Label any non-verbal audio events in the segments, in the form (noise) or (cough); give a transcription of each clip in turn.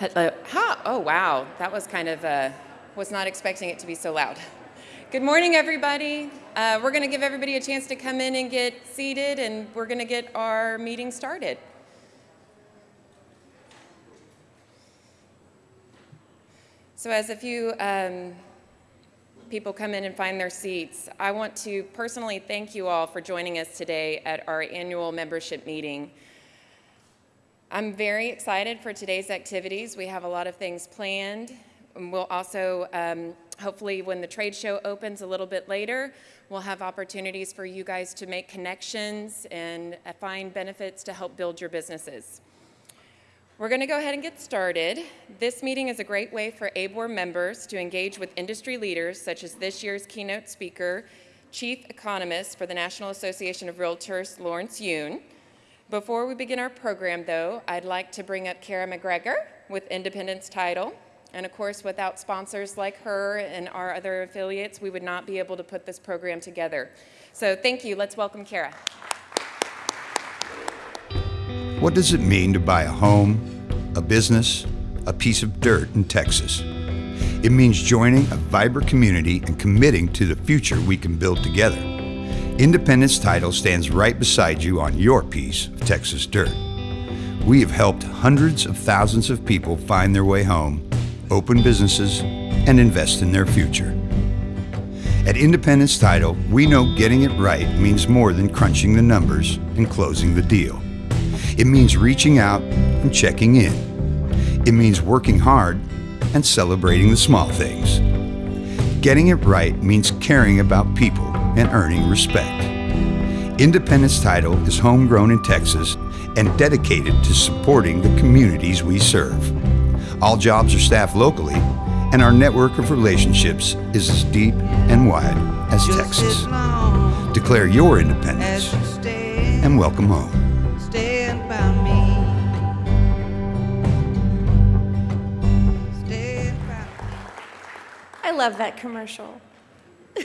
Hello. Ha! Oh, wow. That was kind of, uh, was not expecting it to be so loud. Good morning, everybody. Uh, we're going to give everybody a chance to come in and get seated, and we're going to get our meeting started. So as a few um, people come in and find their seats, I want to personally thank you all for joining us today at our annual membership meeting. I'm very excited for today's activities. We have a lot of things planned. And we'll also, um, hopefully when the trade show opens a little bit later, we'll have opportunities for you guys to make connections and uh, find benefits to help build your businesses. We're going to go ahead and get started. This meeting is a great way for ABOR members to engage with industry leaders, such as this year's keynote speaker, Chief Economist for the National Association of Realtors, Lawrence Yun, before we begin our program, though, I'd like to bring up Kara McGregor with Independence Title. And of course, without sponsors like her and our other affiliates, we would not be able to put this program together. So thank you. Let's welcome Kara. What does it mean to buy a home, a business, a piece of dirt in Texas? It means joining a vibrant community and committing to the future we can build together. Independence Title stands right beside you on your piece of Texas dirt. We have helped hundreds of thousands of people find their way home, open businesses, and invest in their future. At Independence Title, we know getting it right means more than crunching the numbers and closing the deal. It means reaching out and checking in. It means working hard and celebrating the small things. Getting it right means caring about people and earning respect. Independence Title is homegrown in Texas and dedicated to supporting the communities we serve. All jobs are staffed locally, and our network of relationships is as deep and wide as Texas. Declare your independence and welcome home. I love that commercial.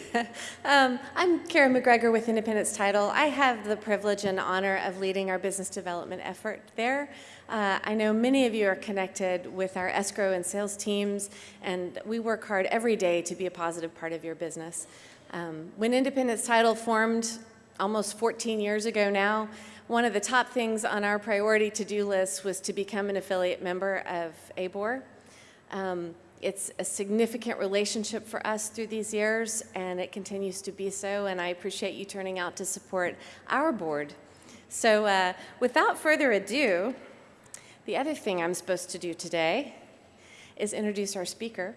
(laughs) um, I'm Kara McGregor with Independence Title. I have the privilege and honor of leading our business development effort there. Uh, I know many of you are connected with our escrow and sales teams, and we work hard every day to be a positive part of your business. Um, when Independence Title formed almost 14 years ago now, one of the top things on our priority to-do list was to become an affiliate member of ABOR. Um, it's a significant relationship for us through these years, and it continues to be so, and I appreciate you turning out to support our board. So uh, without further ado, the other thing I'm supposed to do today is introduce our speaker.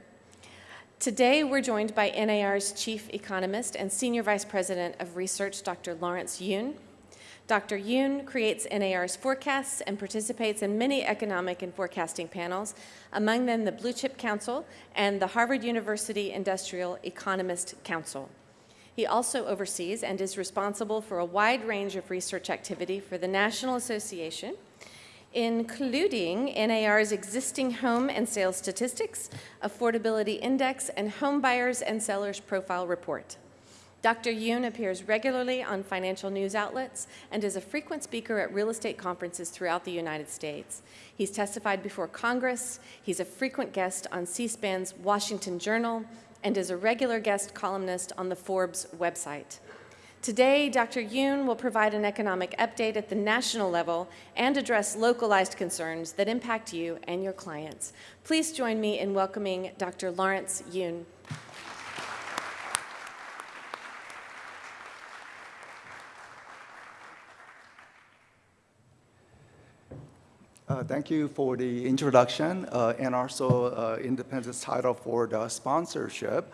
Today, we're joined by NAR's Chief Economist and Senior Vice President of Research, Dr. Lawrence Yun. Dr. Yun creates NAR's forecasts and participates in many economic and forecasting panels, among them the Blue Chip Council and the Harvard University Industrial Economist Council. He also oversees and is responsible for a wide range of research activity for the National Association, including NAR's existing home and sales statistics, affordability index, and home buyers and sellers profile report. Dr. Yun appears regularly on financial news outlets and is a frequent speaker at real estate conferences throughout the United States. He's testified before Congress, he's a frequent guest on C-SPAN's Washington Journal, and is a regular guest columnist on the Forbes website. Today, Dr. Yun will provide an economic update at the national level and address localized concerns that impact you and your clients. Please join me in welcoming Dr. Lawrence Yun. Uh, thank you for the introduction uh, and also uh, Independence title for the sponsorship.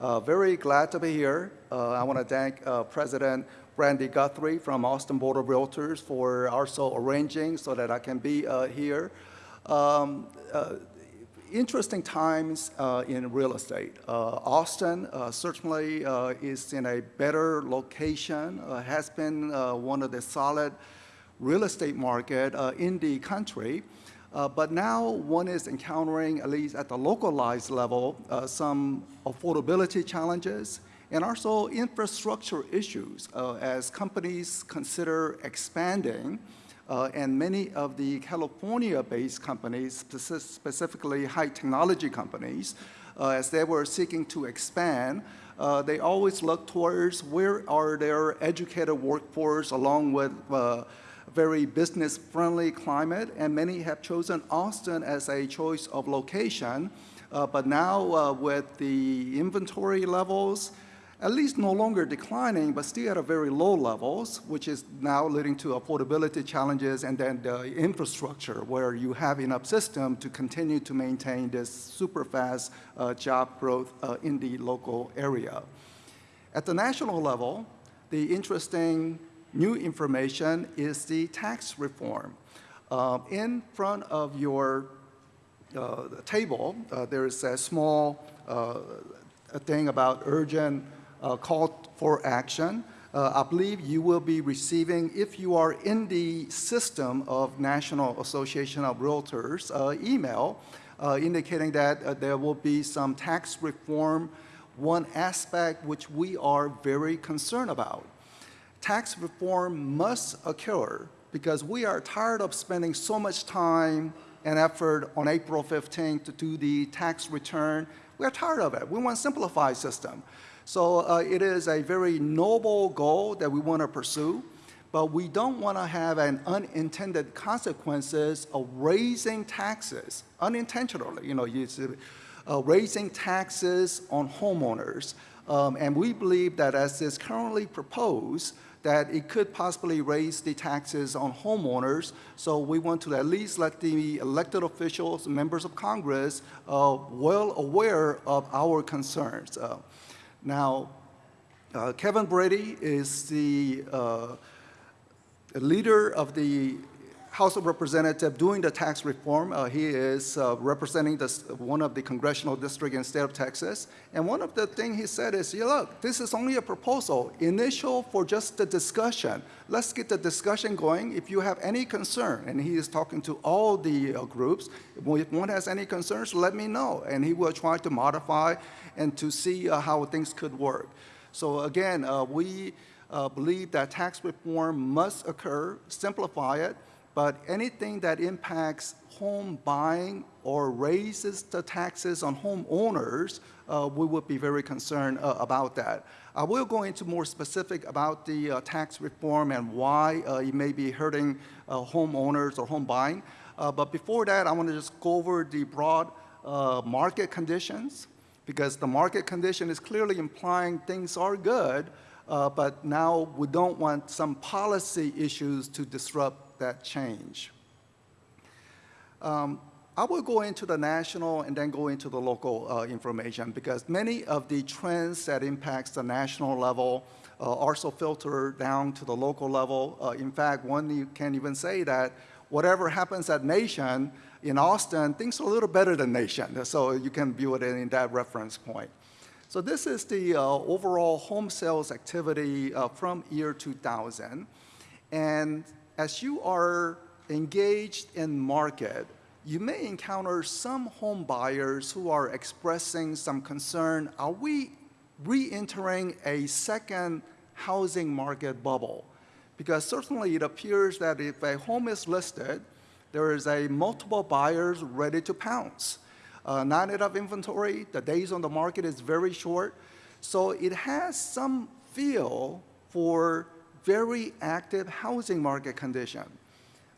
Uh, very glad to be here. Uh, I want to thank President Brandy Guthrie from Austin Board of Realtors for also arranging so that I can be here. Um, interesting times in real estate. Austin certainly is in a better location, has been one of the solid real estate market uh, in the country. Uh, but now one is encountering, at least at the localized level, uh, some affordability challenges and also infrastructure issues uh, as companies consider expanding uh, and many of the California-based companies, specifically high technology companies, uh, as they were seeking to expand, uh, they always look towards where are their educated workforce along with uh, very business-friendly climate, and many have chosen Austin as a choice of location. Uh, but now uh, with the inventory levels, at least no longer declining, but still at a very low levels, which is now leading to affordability challenges and then the infrastructure where you have enough system to continue to maintain this super fast uh, job growth uh, in the local area. At the national level, the interesting new information is the tax reform. Um, in front of your uh, table, uh, there is a small uh, thing about urgent uh, call for action. Uh, I believe you will be receiving, if you are in the system of National Association of Realtors, email indicating that there will be some tax reform, one aspect which we are very concerned about. Tax reform must occur because we are tired of spending so much time and effort on April 15th to do the tax return. We are tired of it. We want a simplified system. So uh, it is a very noble goal that we want to pursue, but we don't want to have an unintended consequences of raising taxes unintentionally. You know, you uh, raising taxes on homeowners. Um, and we believe that as is currently proposed, that it could possibly raise the taxes on homeowners. So we want to at least let the elected officials, members of Congress, uh, well aware of our concerns. Uh, now, uh, Kevin Brady is the uh, leader of the House of Representatives doing the tax reform. Uh, he is uh, representing one of the congressional districts in state of Texas. And one of the things he said is, yeah, look, this is only a proposal, initial for just the discussion. Let's get the discussion going. If you have any concern, and he is talking to all the uh, groups, if one has any concerns, let me know. And he will try to modify and to see uh, how things could work. So again, uh, we uh, believe that tax reform must occur, simplify it, but anything that impacts home buying or raises the taxes on homeowners, uh, we would be very concerned uh, about that. I will go into more specific about the uh, tax reform and why uh, it may be hurting uh, homeowners or home buying. Uh, but before that, I want to just go over the broad market conditions because the market condition is clearly implying things are good, but now we don't want some policy issues to disrupt that change. Um, I will go into the national and then go into the local uh, information because many of the trends that impacts the national level uh, also filter down to the local level. Uh, in fact, one can even say that whatever happens at nation, in Austin, things are a little better than nation. So you can view it in that reference point. So this is the uh, overall home sales activity uh, from year 2000. And as you are engaged in market, you may encounter some home buyers who are expressing some concern, are we re-entering a second housing market bubble? Because certainly it appears that if a home is listed, there is a multiple buyers ready to pounce. Uh, not enough inventory, the days on the market is very short. So it has some feel for very active housing market condition.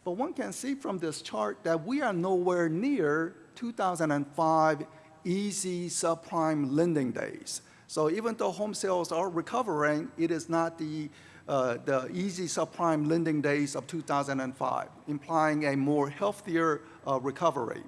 But one can see from this chart that we are nowhere near 2005 easy subprime lending days. So even though home sales are recovering, it is not the, uh, the easy subprime lending days of 2005, implying a more healthier uh, recovery.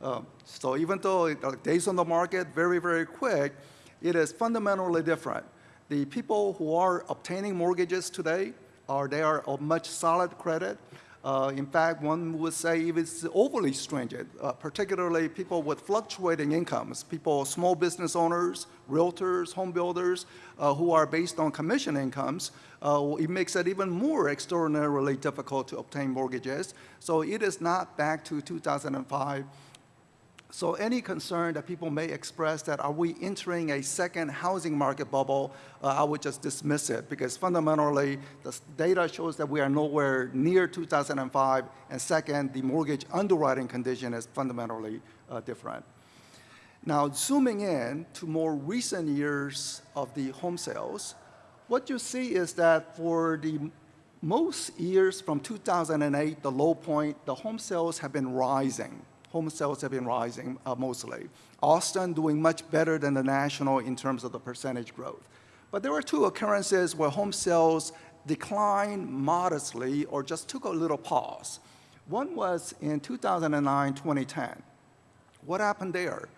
Uh, so even though days on the market very, very quick, it is fundamentally different the people who are obtaining mortgages today are they are of much solid credit. Uh, in fact, one would say if it's overly stringent, uh, particularly people with fluctuating incomes, people, small business owners, realtors, home builders, uh, who are based on commission incomes, uh, it makes it even more extraordinarily difficult to obtain mortgages. So it is not back to 2005 So any concern that people may express that are we entering a second housing market bubble, uh, I would just dismiss it because fundamentally the data shows that we are nowhere near 2005 and second, the mortgage underwriting condition is fundamentally uh, different. Now zooming in to more recent years of the home sales, what you see is that for the most years from 2008, the low point, the home sales have been rising. Home sales have been rising uh, mostly. Austin doing much better than the national in terms of the percentage growth. But there were two occurrences where home sales declined modestly or just took a little pause. One was in 2009, 2010. What happened there?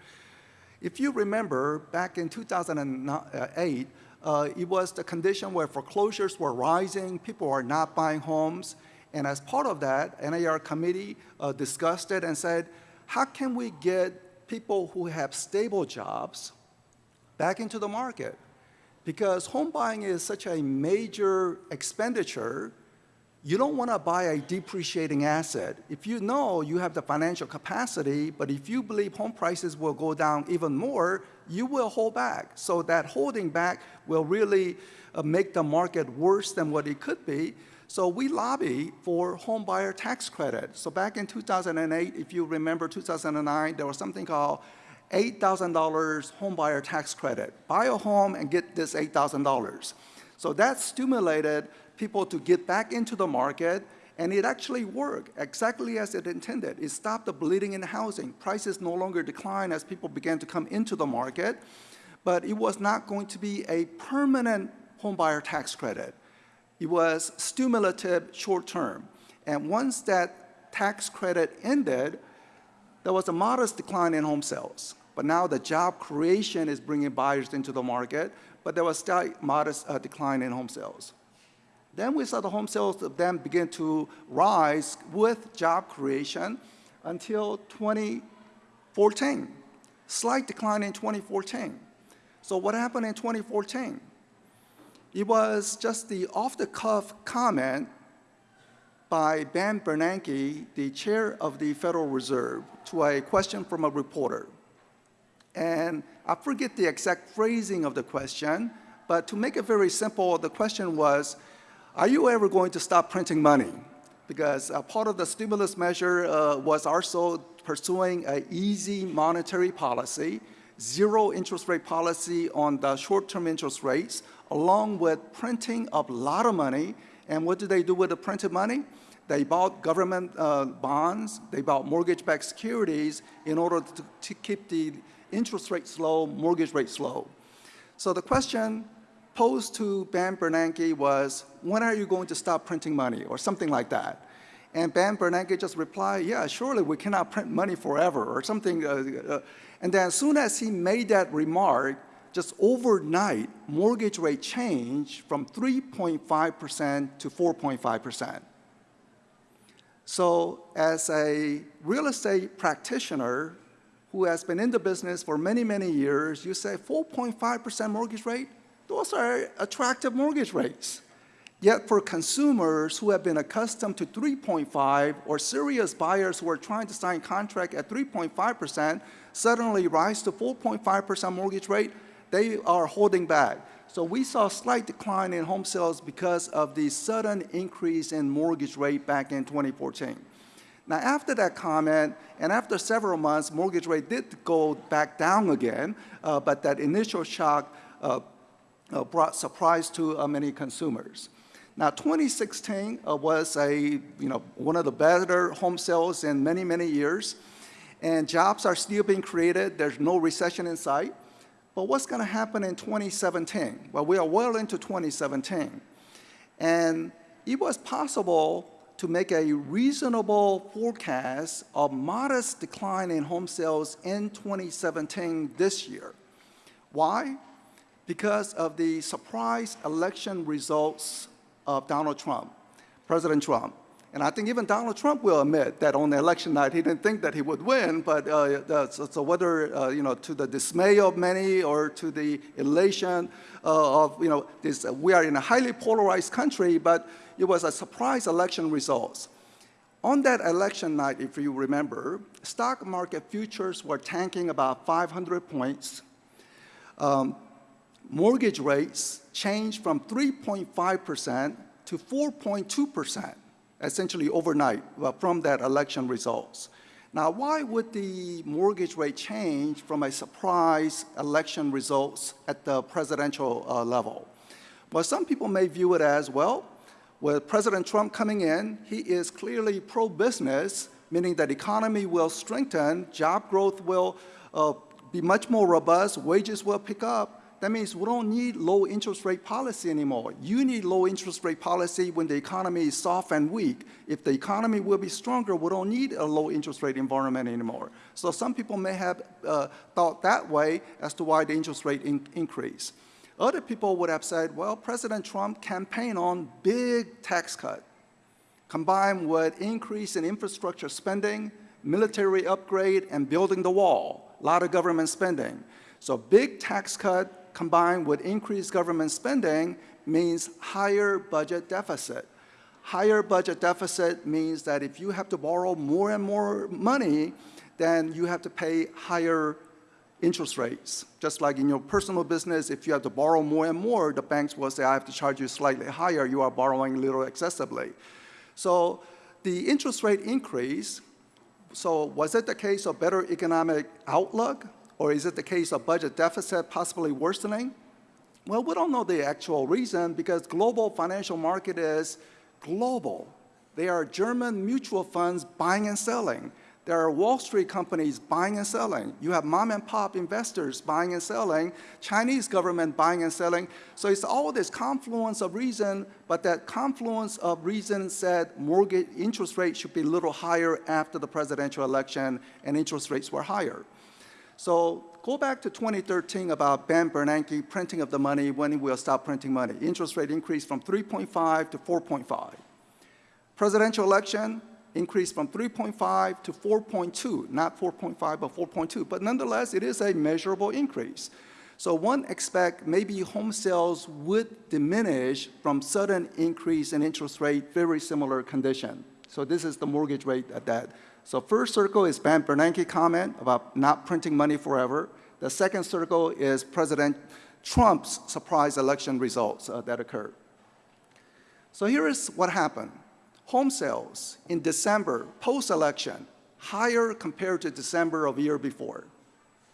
If you remember, back in 2008, uh, it was the condition where foreclosures were rising, people are not buying homes, and as part of that, NAR committee uh, discussed it and said, how can we get people who have stable jobs back into the market? Because home buying is such a major expenditure, you don't want to buy a depreciating asset. If you know you have the financial capacity, but if you believe home prices will go down even more, you will hold back. So that holding back will really uh, make the market worse than what it could be. So we lobby for home buyer tax credit. So back in 2008, if you remember 2009, there was something called $8,000 home buyer tax credit. Buy a home and get this $8,000. So that stimulated people to get back into the market, and it actually worked exactly as it intended. It stopped the bleeding in housing. Prices no longer declined as people began to come into the market, but it was not going to be a permanent homebuyer tax credit. It was stimulative short term. And once that tax credit ended, there was a modest decline in home sales. But now the job creation is bringing buyers into the market, but there was still modest uh, decline in home sales. Then we saw the home sales then begin to rise with job creation until 2014. Slight decline in 2014. So what happened in 2014? It was just the off-the-cuff comment by Ben Bernanke, the chair of the Federal Reserve, to a question from a reporter. And I forget the exact phrasing of the question, but to make it very simple, the question was, are you ever going to stop printing money? Because uh, part of the stimulus measure uh, was also pursuing an easy monetary policy, zero interest rate policy on the short-term interest rates, along with printing a lot of money. And what did they do with the printed money? They bought government uh, bonds, they bought mortgage-backed securities in order to, to keep the interest rates low, mortgage rates low. So the question posed to Ben Bernanke was, when are you going to stop printing money, or something like that? And Ben Bernanke just replied, yeah, surely we cannot print money forever, or something. Uh, uh, and then as soon as he made that remark, just overnight, mortgage rate changed from 3.5% to 4.5%. So as a real estate practitioner who has been in the business for many, many years, you say 4.5% mortgage rate? Those are attractive mortgage rates. Yet for consumers who have been accustomed to 3.5 or serious buyers who are trying to sign contract at 3.5% suddenly rise to 4.5% mortgage rate, they are holding back. So we saw a slight decline in home sales because of the sudden increase in mortgage rate back in 2014. Now after that comment, and after several months, mortgage rate did go back down again, uh, but that initial shock uh, uh, brought surprise to uh, many consumers. Now, 2016 uh, was a, you know, one of the better home sales in many, many years, and jobs are still being created. There's no recession in sight. But what's going to happen in 2017? Well, we are well into 2017, and it was possible to make a reasonable forecast of modest decline in home sales in 2017 this year. Why? because of the surprise election results of Donald Trump, President Trump. And I think even Donald Trump will admit that on the election night he didn't think that he would win, but uh, so, so, whether, uh, you know, to the dismay of many or to the elation uh, of, you know, this, we are in a highly polarized country, but it was a surprise election results. On that election night, if you remember, stock market futures were tanking about 500 points. Um, mortgage rates changed from 3.5% to 4.2%, essentially overnight from that election results. Now, why would the mortgage rate change from a surprise election results at the presidential uh, level? Well, some people may view it as, well, with President Trump coming in, he is clearly pro-business, meaning that economy will strengthen, job growth will uh, be much more robust, wages will pick up, that means we don't need low interest rate policy anymore. You need low interest rate policy when the economy is soft and weak. If the economy will be stronger, we don't need a low interest rate environment anymore. So some people may have uh, thought that way as to why the interest rate in increase. Other people would have said, well, President Trump campaigned on big tax cut, combined with increase in infrastructure spending, military upgrade, and building the wall, a lot of government spending. So big tax cut, combined with increased government spending means higher budget deficit. Higher budget deficit means that if you have to borrow more and more money, then you have to pay higher interest rates. Just like in your personal business, if you have to borrow more and more, the banks will say, I have to charge you slightly higher, you are borrowing a little excessively. So the interest rate increase, so was it the case of better economic outlook? Or is it the case of budget deficit possibly worsening? Well, we don't know the actual reason because global financial market is global. They are German mutual funds buying and selling. There are Wall Street companies buying and selling. You have mom and pop investors buying and selling, Chinese government buying and selling. So it's all this confluence of reason, but that confluence of reason said mortgage interest rates should be a little higher after the presidential election and interest rates were higher. So go back to 2013 about Ben Bernanke printing of the money, when we'll stop printing money. Interest rate increased from 3.5 to 4.5. Presidential election increased from 3.5 to 4.2, not 4.5, but 4.2. But nonetheless, it is a measurable increase. So one expect maybe home sales would diminish from sudden increase in interest rate, very similar condition. So this is the mortgage rate at that so first circle is Ben Bernanke comment about not printing money forever. The second circle is President Trump's surprise election results uh, that occurred. So here is what happened. Home sales in December, post-election, higher compared to December of the year before.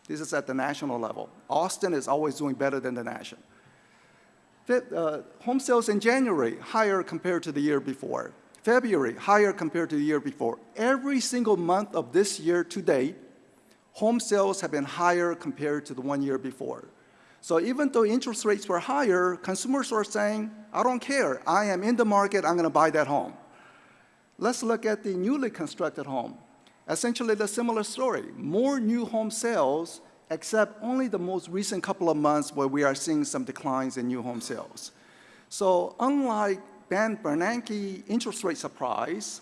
This is at the national level. Austin is always doing better than the national. Uh, home sales in January, higher compared to the year before. February, higher compared to the year before. Every single month of this year to date, home sales have been higher compared to the one year before. So even though interest rates were higher, consumers are saying, I don't care, I am in the market, I'm going to buy that home. Let's look at the newly constructed home. Essentially the similar story, more new home sales, except only the most recent couple of months where we are seeing some declines in new home sales. So unlike Ben Bernanke interest rate surprise,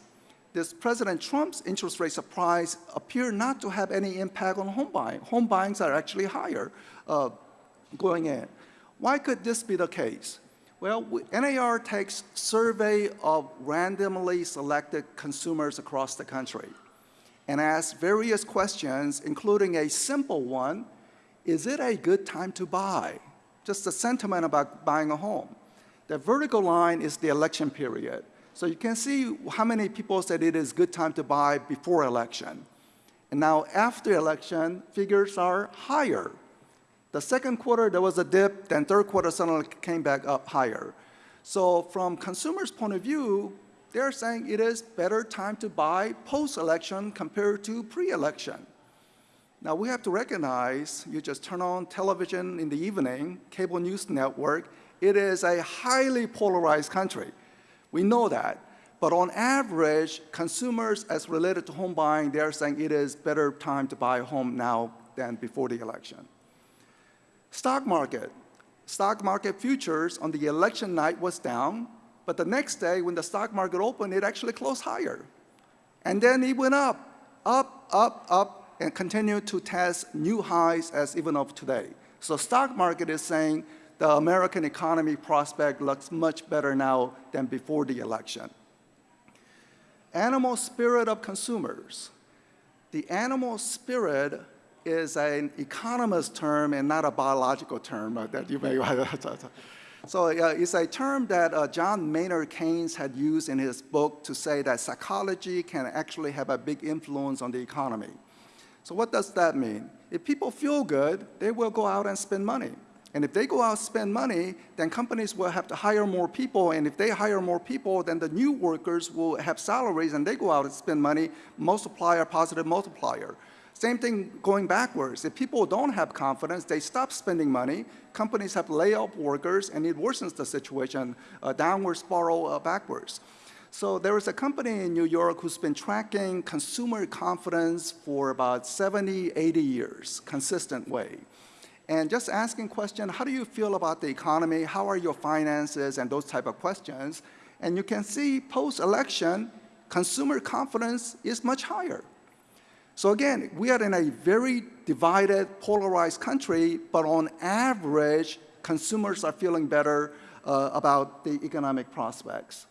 this President Trump's interest rate surprise appear not to have any impact on home buying. Home buyings are actually higher uh, going in. Why could this be the case? Well, NAR takes survey of randomly selected consumers across the country and asks various questions, including a simple one, is it a good time to buy? Just a sentiment about buying a home. The vertical line is the election period. So you can see how many people said it is good time to buy before election. And now after election, figures are higher. The second quarter, there was a dip, then third quarter suddenly came back up higher. So from consumers' point of view, they're saying it is better time to buy post-election compared to pre-election. Now we have to recognize, you just turn on television in the evening, cable news network, it is a highly polarized country. We know that. But on average, consumers as related to home buying, they're saying it is better time to buy a home now than before the election. Stock market. Stock market futures on the election night was down, but the next day when the stock market opened, it actually closed higher. And then it went up, up, up, up, and continued to test new highs as even of today. So stock market is saying the American economy prospect looks much better now than before the election. animal spirit of consumers. The animal spirit is an economist term and not a biological term uh, that you may. (laughs) so uh, it's a term that uh, John Maynard Keynes had used in his book to say that psychology can actually have a big influence on the economy. So what does that mean? If people feel good, they will go out and spend money. And if they go out and spend money, then companies will have to hire more people. And if they hire more people, then the new workers will have salaries and they go out and spend money, multiplier, positive multiplier. Same thing going backwards. If people don't have confidence, they stop spending money, companies have to lay off workers, and it worsens the situation, uh, downward spiral uh, backwards. So there is a company in New York who's been tracking consumer confidence for about 70, 80 years, consistent way and just asking questions, how do you feel about the economy? How are your finances? And those type of questions. And you can see post-election, consumer confidence is much higher. So again, we are in a very divided, polarized country, but on average, consumers are feeling better uh, about the economic prospects.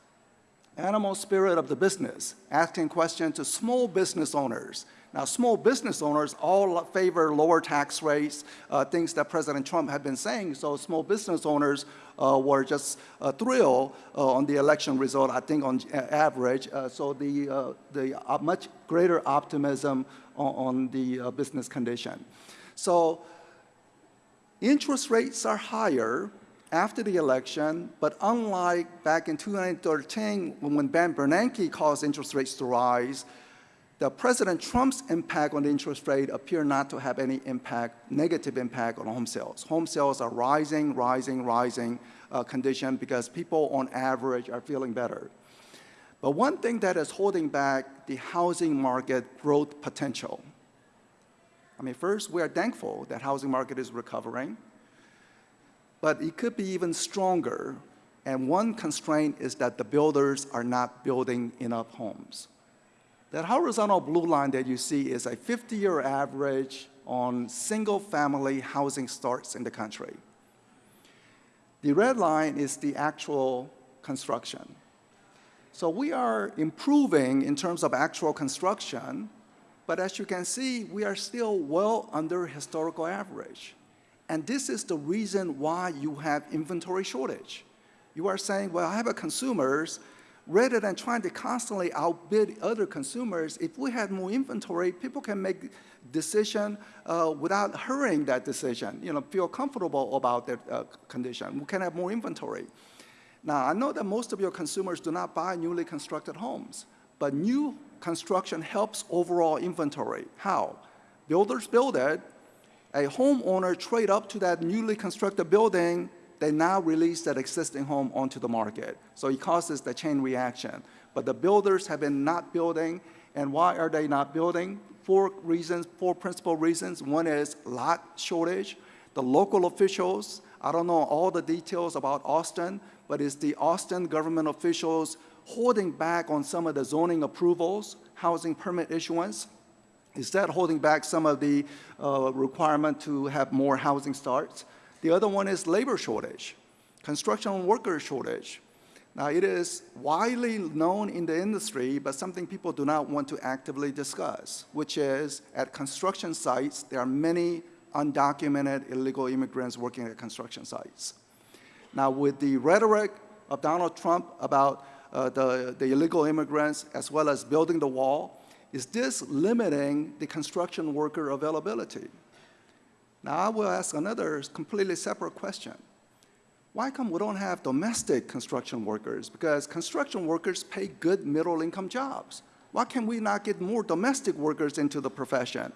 Animal spirit of the business, asking questions to small business owners. Now, small business owners all favor lower tax rates, uh, things that President Trump had been saying. So small business owners uh, were just uh, thrilled uh, on the election result, I think on average. Uh, so the, uh, the much greater optimism on, on the business condition. So interest rates are higher after the election, but unlike back in 2013 when Ben Bernanke caused interest rates to rise, the President Trump's impact on the interest rate appear not to have any impact, negative impact on home sales. Home sales are rising, rising, rising uh, condition because people on average are feeling better. But one thing that is holding back the housing market growth potential. I mean, first, we are thankful that housing market is recovering, but it could be even stronger. And one constraint is that the builders are not building enough homes. That horizontal blue line that you see is a 50-year average on single-family housing starts in the country. The red line is the actual construction. So we are improving in terms of actual construction, but as you can see, we are still well under historical average. And this is the reason why you have inventory shortage. You are saying, well, I have a consumers, rather than trying to constantly outbid other consumers, if we had more inventory, people can make decision uh, without hurrying that decision, you know, feel comfortable about their uh, condition. We can have more inventory. Now, I know that most of your consumers do not buy newly constructed homes, but new construction helps overall inventory. How? Builders build it, a homeowner trade up to that newly constructed building they now release that existing home onto the market. So it causes the chain reaction. But the builders have been not building, and why are they not building? Four reasons, four principal reasons. One is lot shortage. The local officials, I don't know all the details about Austin, but it's the Austin government officials holding back on some of the zoning approvals, housing permit issuance. Is that holding back some of the uh, requirement to have more housing starts? The other one is labor shortage, construction worker shortage. Now, it is widely known in the industry, but something people do not want to actively discuss, which is at construction sites, there are many undocumented illegal immigrants working at construction sites. Now, with the rhetoric of Donald Trump about uh, the, the illegal immigrants as well as building the wall, is this limiting the construction worker availability? Now I will ask another completely separate question. Why come we don't have domestic construction workers? Because construction workers pay good middle income jobs. Why can we not get more domestic workers into the profession?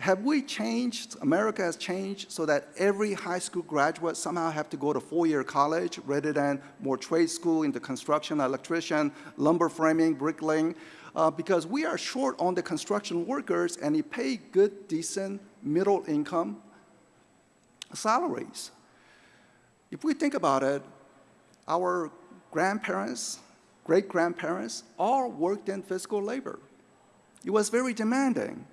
Have we changed, America has changed so that every high school graduate somehow have to go to four-year college rather than more trade school into construction, electrician, lumber framing, bricklaying? Uh, because we are short on the construction workers and they pay good, decent, middle income salaries. If we think about it, our grandparents, great-grandparents, all worked in physical labor. It was very demanding.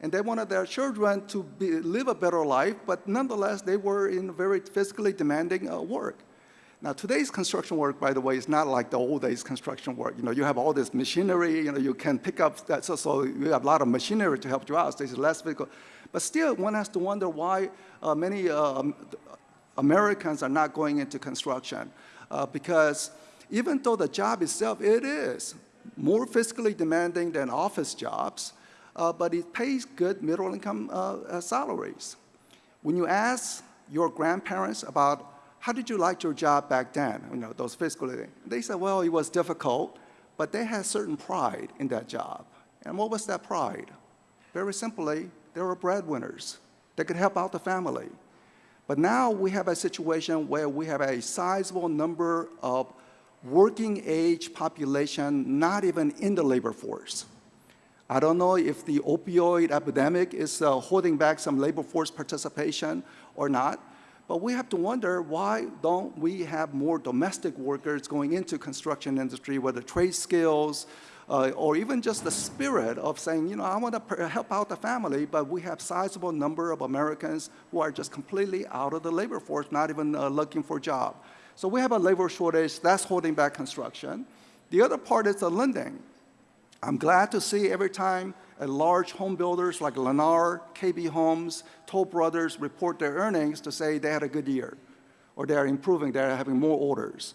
And they wanted their children to be, live a better life, but nonetheless, they were in very physically demanding uh, work. Now, today's construction work, by the way, is not like the old days construction work. You know, you have all this machinery, you know, you can pick up that, so, so you have a lot of machinery to help you out. So there's less physical. But still, one has to wonder why uh, many um, Americans are not going into construction. Uh, because even though the job itself, it is more fiscally demanding than office jobs, uh, but it pays good middle income uh, uh, salaries. When you ask your grandparents about how did you like your job back then, you know, those fiscally, they said, well, it was difficult, but they had certain pride in that job. And what was that pride? Very simply, they were breadwinners. They could help out the family. But now we have a situation where we have a sizable number of working age population not even in the labor force. I don't know if the opioid epidemic is uh, holding back some labor force participation or not, but we have to wonder why don't we have more domestic workers going into construction industry, whether trade skills, uh, or even just the spirit of saying, you know, I want to help out the family, but we have sizable number of Americans who are just completely out of the labor force, not even uh, looking for a job. So we have a labor shortage that's holding back construction. The other part is the lending. I'm glad to see every time a large home builders like Lennar, KB Homes, Toll Brothers report their earnings to say they had a good year, or they're improving, they're having more orders.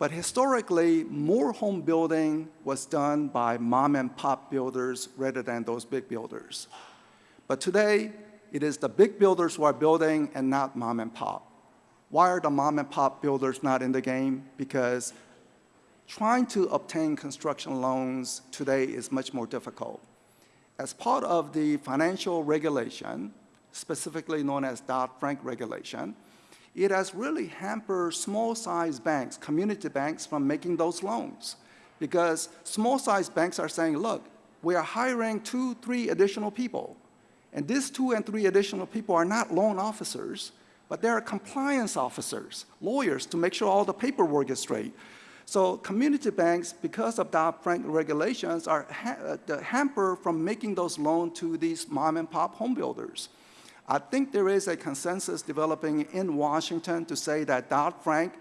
But historically, more home building was done by mom and pop builders rather than those big builders. But today, it is the big builders who are building and not mom and pop. Why are the mom and pop builders not in the game? Because trying to obtain construction loans today is much more difficult. As part of the financial regulation, specifically known as Dodd-Frank regulation, it has really hampered small-sized banks, community banks, from making those loans. Because small-sized banks are saying, look, we are hiring two, three additional people. And these two and three additional people are not loan officers, but they're compliance officers, lawyers, to make sure all the paperwork is straight. So community banks, because of Dodd-Frank regulations, are ha uh, hampered from making those loans to these mom and pop home builders. I think there is a consensus developing in Washington to say that Dodd-Frank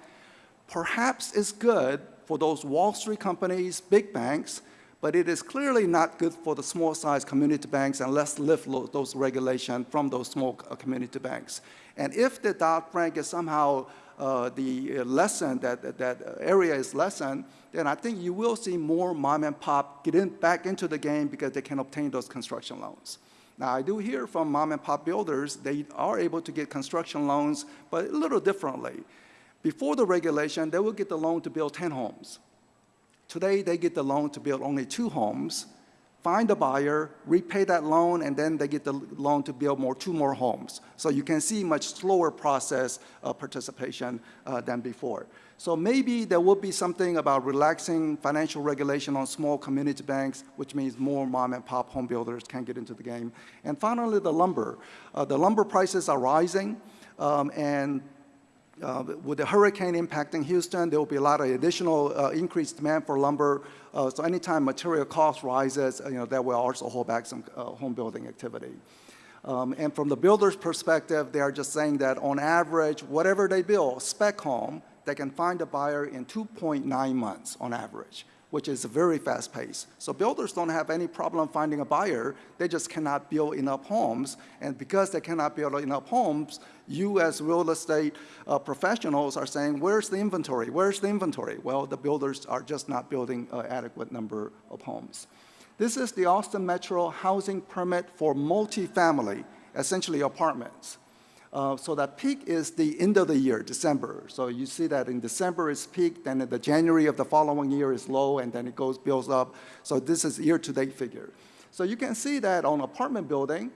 perhaps is good for those Wall Street companies, big banks, but it is clearly not good for the small-sized community banks, and let's lift those regulations from those small uh, community banks. And if the Dodd-Frank is somehow uh, the lesson, that, that, that area is lessened, then I think you will see more mom and pop get in, back into the game because they can obtain those construction loans. Now, I do hear from mom and pop builders, they are able to get construction loans, but a little differently. Before the regulation, they would get the loan to build 10 homes. Today, they get the loan to build only two homes, find a buyer, repay that loan, and then they get the loan to build more, two more homes. So you can see much slower process of participation uh, than before. So maybe there will be something about relaxing financial regulation on small community banks, which means more mom and pop home builders can get into the game. And finally, the lumber. Uh, the lumber prices are rising, um, and uh, with the hurricane impacting Houston, there will be a lot of additional uh, increased demand for lumber. Uh, so anytime material cost rises, you know, that will also hold back some uh, home building activity. Um, and from the builder's perspective, they are just saying that on average, whatever they build, spec home, they can find a buyer in 2.9 months on average, which is a very fast pace. So builders don't have any problem finding a buyer. They just cannot build enough homes. And because they cannot build enough homes, you as real estate uh, professionals are saying, where's the inventory? Where's the inventory? Well, the builders are just not building an adequate number of homes. This is the Austin Metro housing permit for multifamily, essentially apartments. Uh, so that peak is the end of the year, December. So you see that in December it's peak, then in the January of the following year is low, and then it goes builds up. So this is year-to-date figure. So you can see that on apartment building,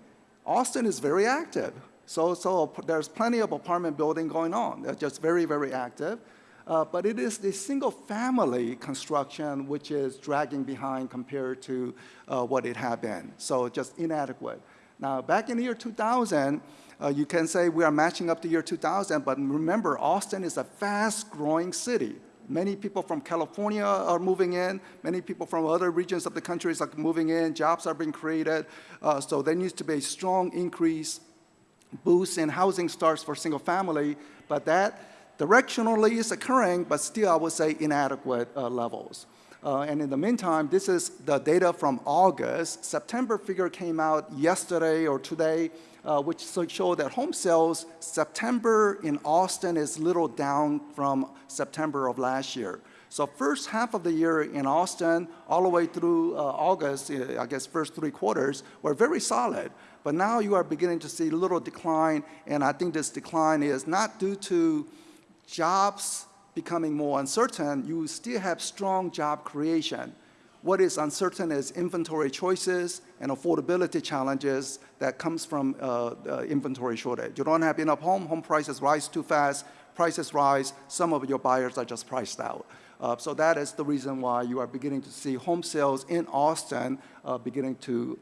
Austin is very active. So, so there's plenty of apartment building going on. They're just very, very active. Uh, but it is the single family construction which is dragging behind compared to uh, what it had been. So just inadequate. Now, back in the year 2000, uh, you can say we are matching up the year 2000, but remember, Austin is a fast-growing city. Many people from California are moving in. Many people from other regions of the country are moving in. Jobs are being created. Uh, so there needs to be a strong increase, boost in housing starts for single family. But that directionally is occurring, but still I would say inadequate uh, levels. Uh, and in the meantime, this is the data from August. September figure came out yesterday or today, uh, which show that home sales September in Austin is little down from September of last year. So first half of the year in Austin, all the way through uh, August, uh, I guess first three quarters, were very solid. But now you are beginning to see a little decline, and I think this decline is not due to jobs becoming more uncertain, you still have strong job creation. What is uncertain is inventory choices and affordability challenges that comes from uh, inventory shortage. You don't have enough home, home prices rise too fast, prices rise, some of your buyers are just priced out. Uh, so that is the reason why you are beginning to see home sales in Austin uh, beginning to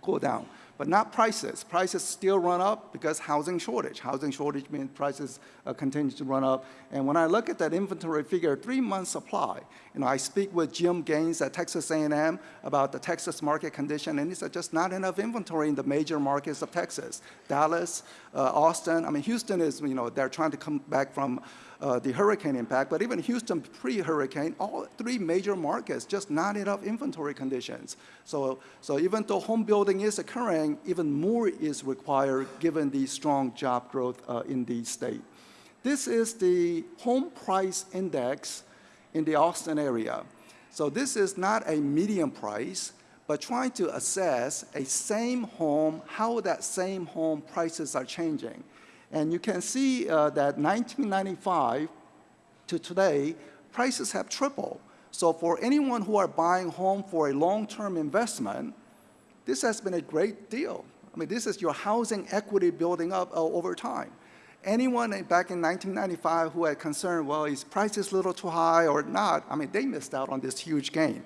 go down. But not prices. Prices still run up because housing shortage. Housing shortage means prices uh, continue to run up. And when I look at that inventory figure, three months supply, you know, I speak with Jim Gaines at Texas A&M about the Texas market condition, and he said just not enough inventory in the major markets of Texas. Dallas, uh, Austin, I mean, Houston is, you know, they're trying to come back from uh, the hurricane impact, but even Houston pre-hurricane, all three major markets, just not enough inventory conditions. So, so even though home building is occurring, even more is required given the strong job growth uh, in the state. This is the home price index in the Austin area. So this is not a median price, but trying to assess a same home, how that same home prices are changing. And you can see uh, that 1995 to today, prices have tripled. So for anyone who are buying home for a long-term investment, this has been a great deal. I mean, this is your housing equity building up uh, over time. Anyone back in 1995 who had concern, well, is prices a little too high or not? I mean, they missed out on this huge gain.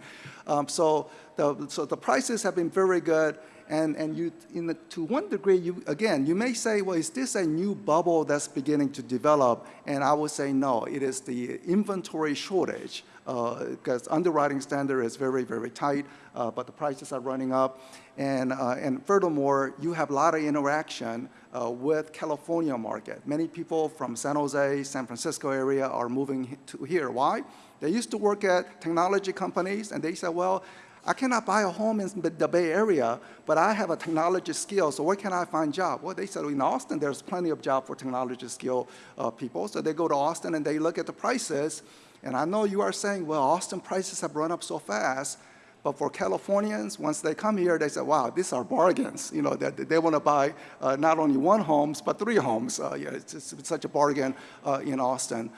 Um, so, the, so the prices have been very good. And, and you, in the, to one degree, you, again, you may say, well, is this a new bubble that's beginning to develop? And I would say no, it is the inventory shortage because underwriting standard is very, very tight, uh, but the prices are running up. And, uh, and furthermore, you have a lot of interaction uh, with California market. Many people from San Jose, San Francisco area are moving to here. Why? They used to work at technology companies, and they said, well, I cannot buy a home in the Bay Area, but I have a technology skill, so where can I find job? Well, they said in Austin, there's plenty of job for technology skill uh, people. So they go to Austin and they look at the prices. And I know you are saying, well, Austin prices have run up so fast. But for Californians, once they come here, they say, wow, these are bargains. You know, that they, they want to buy uh, not only one homes, but three homes. Uh, yeah, it's, it's, such a bargain uh, in Austin.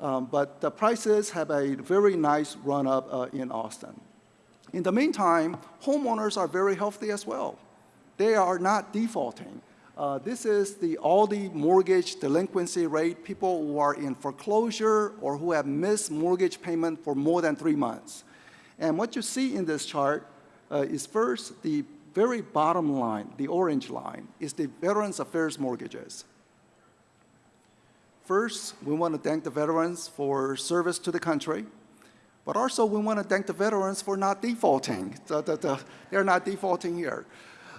Um, but the prices have a very nice run up uh, in Austin. In the meantime, homeowners are very healthy as well. They are not defaulting. Uh, this is the all the mortgage delinquency rate, people who are in foreclosure or who have missed mortgage payment for more than three months. And what you see in this chart uh, is first, the very bottom line, the orange line, is the Veterans Affairs mortgages. First, we want to thank the veterans for service to the country. But also, we want to thank the veterans for not defaulting. The, the, the, they're not defaulting here.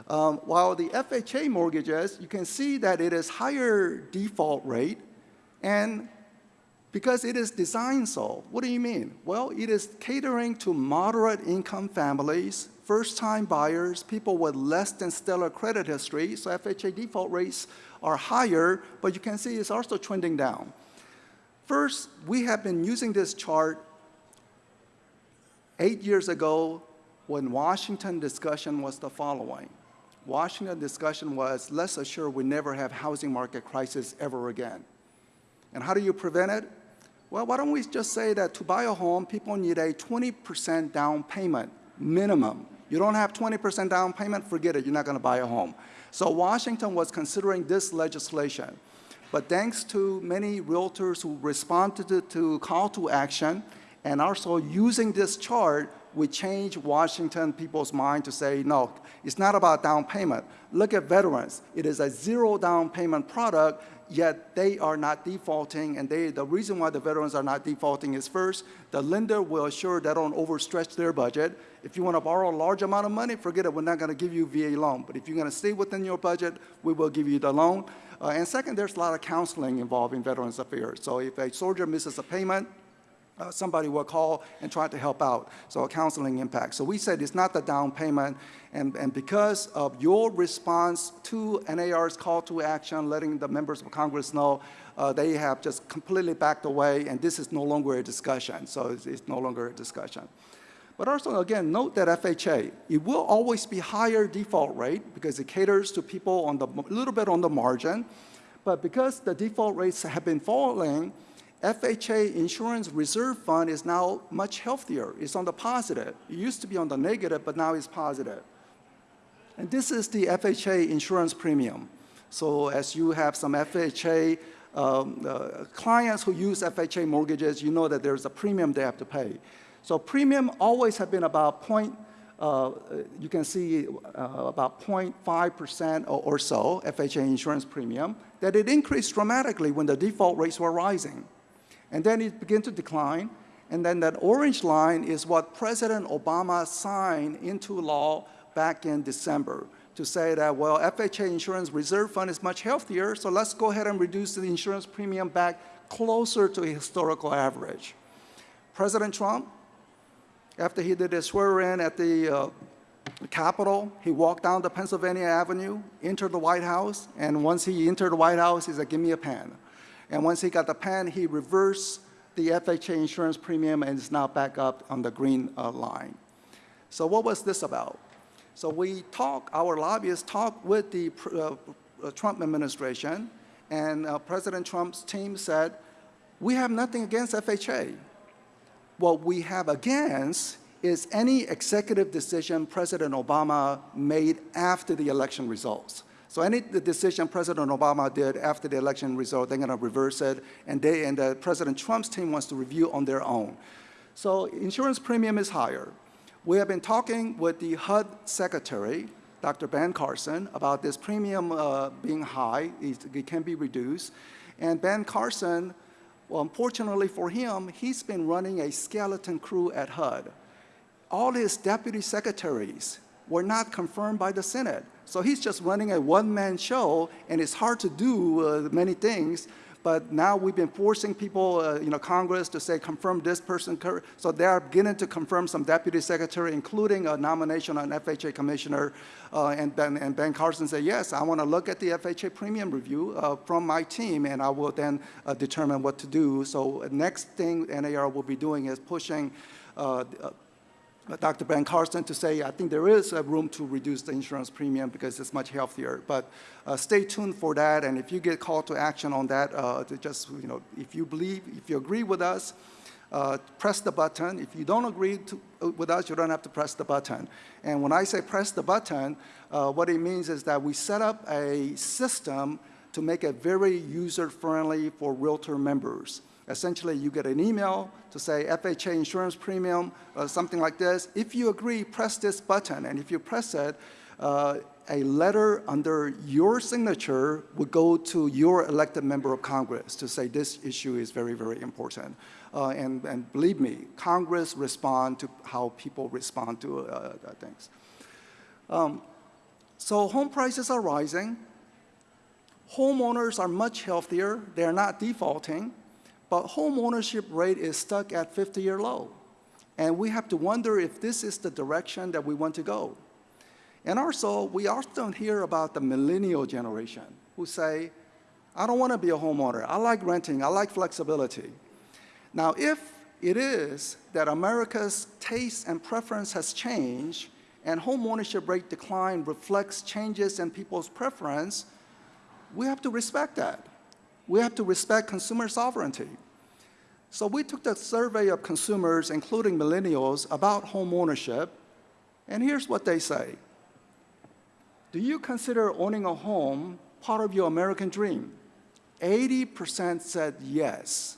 Um, while the FHA mortgages, you can see that it is higher default rate, and because it is designed so. What do you mean? Well, it is catering to moderate income families, first-time buyers, people with less than stellar credit history, so FHA default rates are higher, but you can see it's also trending down. First, we have been using this chart Eight years ago, when Washington discussion was the following. Washington discussion was, let's assure we never have housing market crisis ever again. And how do you prevent it? Well, why don't we just say that to buy a home, people need a 20% down payment minimum. You don't have 20% down payment, forget it, you're not gonna buy a home. So Washington was considering this legislation. But thanks to many realtors who responded to, to call to action, and also using this chart, we changed Washington people's mind to say, no, it's not about down payment. Look at veterans. It is a zero down payment product, yet they are not defaulting. And they, the reason why the veterans are not defaulting is first, the lender will assure they don't overstretch their budget. If you want to borrow a large amount of money, forget it, we're not going to give you VA loan. But if you're going to stay within your budget, we will give you the loan. Uh, and second, there's a lot of counseling involved in Veterans Affairs. So if a soldier misses a payment, uh, somebody will call and try to help out. So a counseling impact. So we said it's not the down payment, and, and because of your response to NAR's call to action, letting the members of Congress know, uh, they have just completely backed away, and this is no longer a discussion. So it's, it's no longer a discussion. But also, again, note that FHA, it will always be higher default rate because it caters to people on the, a little bit on the margin. But because the default rates have been falling, FHA Insurance Reserve Fund is now much healthier. It's on the positive. It used to be on the negative, but now it's positive. And this is the FHA insurance premium. So as you have some FHA um, uh, clients who use FHA mortgages, you know that there's a premium they have to pay. So premium always have been about point, uh, you can see uh, about 0.5% or, or so FHA insurance premium, that it increased dramatically when the default rates were rising. And then it began to decline. And then that orange line is what President Obama signed into law back in December to say that, well, FHA Insurance Reserve Fund is much healthier, so let's go ahead and reduce the insurance premium back closer to a historical average. President Trump, after he did his swear-in at the uh, Capitol, he walked down the Pennsylvania Avenue, entered the White House, and once he entered the White House, he said, give me a pen. And once he got the pen, he reversed the FHA insurance premium and is now back up on the green uh, line. So what was this about? So we talked, our lobbyists talked with the uh, Trump administration, and uh, President Trump's team said, we have nothing against FHA. What we have against is any executive decision President Obama made after the election results. So any decision President Obama did after the election result, they're going to reverse it, and they and uh, President Trump's team wants to review on their own. So insurance premium is higher. We have been talking with the HUD secretary, Dr. Ben Carson, about this premium uh, being high. It, it can be reduced. And Ben Carson, well, unfortunately for him, he's been running a skeleton crew at HUD. All his deputy secretaries were not confirmed by the Senate. So he's just running a one-man show, and it's hard to do uh, many things. But now we've been forcing people, uh, you know, Congress to say confirm this person. So they are beginning to confirm some deputy secretary, including a nomination on FHA commissioner. Uh, and, ben, and Ben Carson said, yes, I want to look at the FHA premium review from my team, and I will then determine what to do. So next thing NAR will be doing is pushing uh, Dr. Ben Carson to say, I think there is a room to reduce the insurance premium because it's much healthier. But uh, stay tuned for that, and if you get called to action on that, uh, just, you know, if you believe, if you agree with us, uh, press the button. If you don't agree to, uh, with us, you don't have to press the button. And when I say press the button, uh, what it means is that we set up a system to make it very user-friendly for Realtor members. Essentially, you get an email to say FHA insurance premium, uh, something like this. If you agree, press this button. And if you press it, uh, a letter under your signature would go to your elected member of Congress to say this issue is very, very important. Uh, and, and, believe me, Congress respond to how people respond to uh, things. Um, so home prices are rising. Homeowners are much healthier. They're not defaulting. But home ownership rate is stuck at 50-year low. And we have to wonder if this is the direction that we want to go. And also, we often hear about the millennial generation who say, I don't want to be a homeowner. I like renting. I like flexibility. Now, if it is that America's taste and preference has changed and home ownership rate decline reflects changes in people's preference, we have to respect that we have to respect consumer sovereignty. So we took the survey of consumers, including millennials, about home ownership, and here's what they say. Do you consider owning a home part of your American dream? 80% said yes.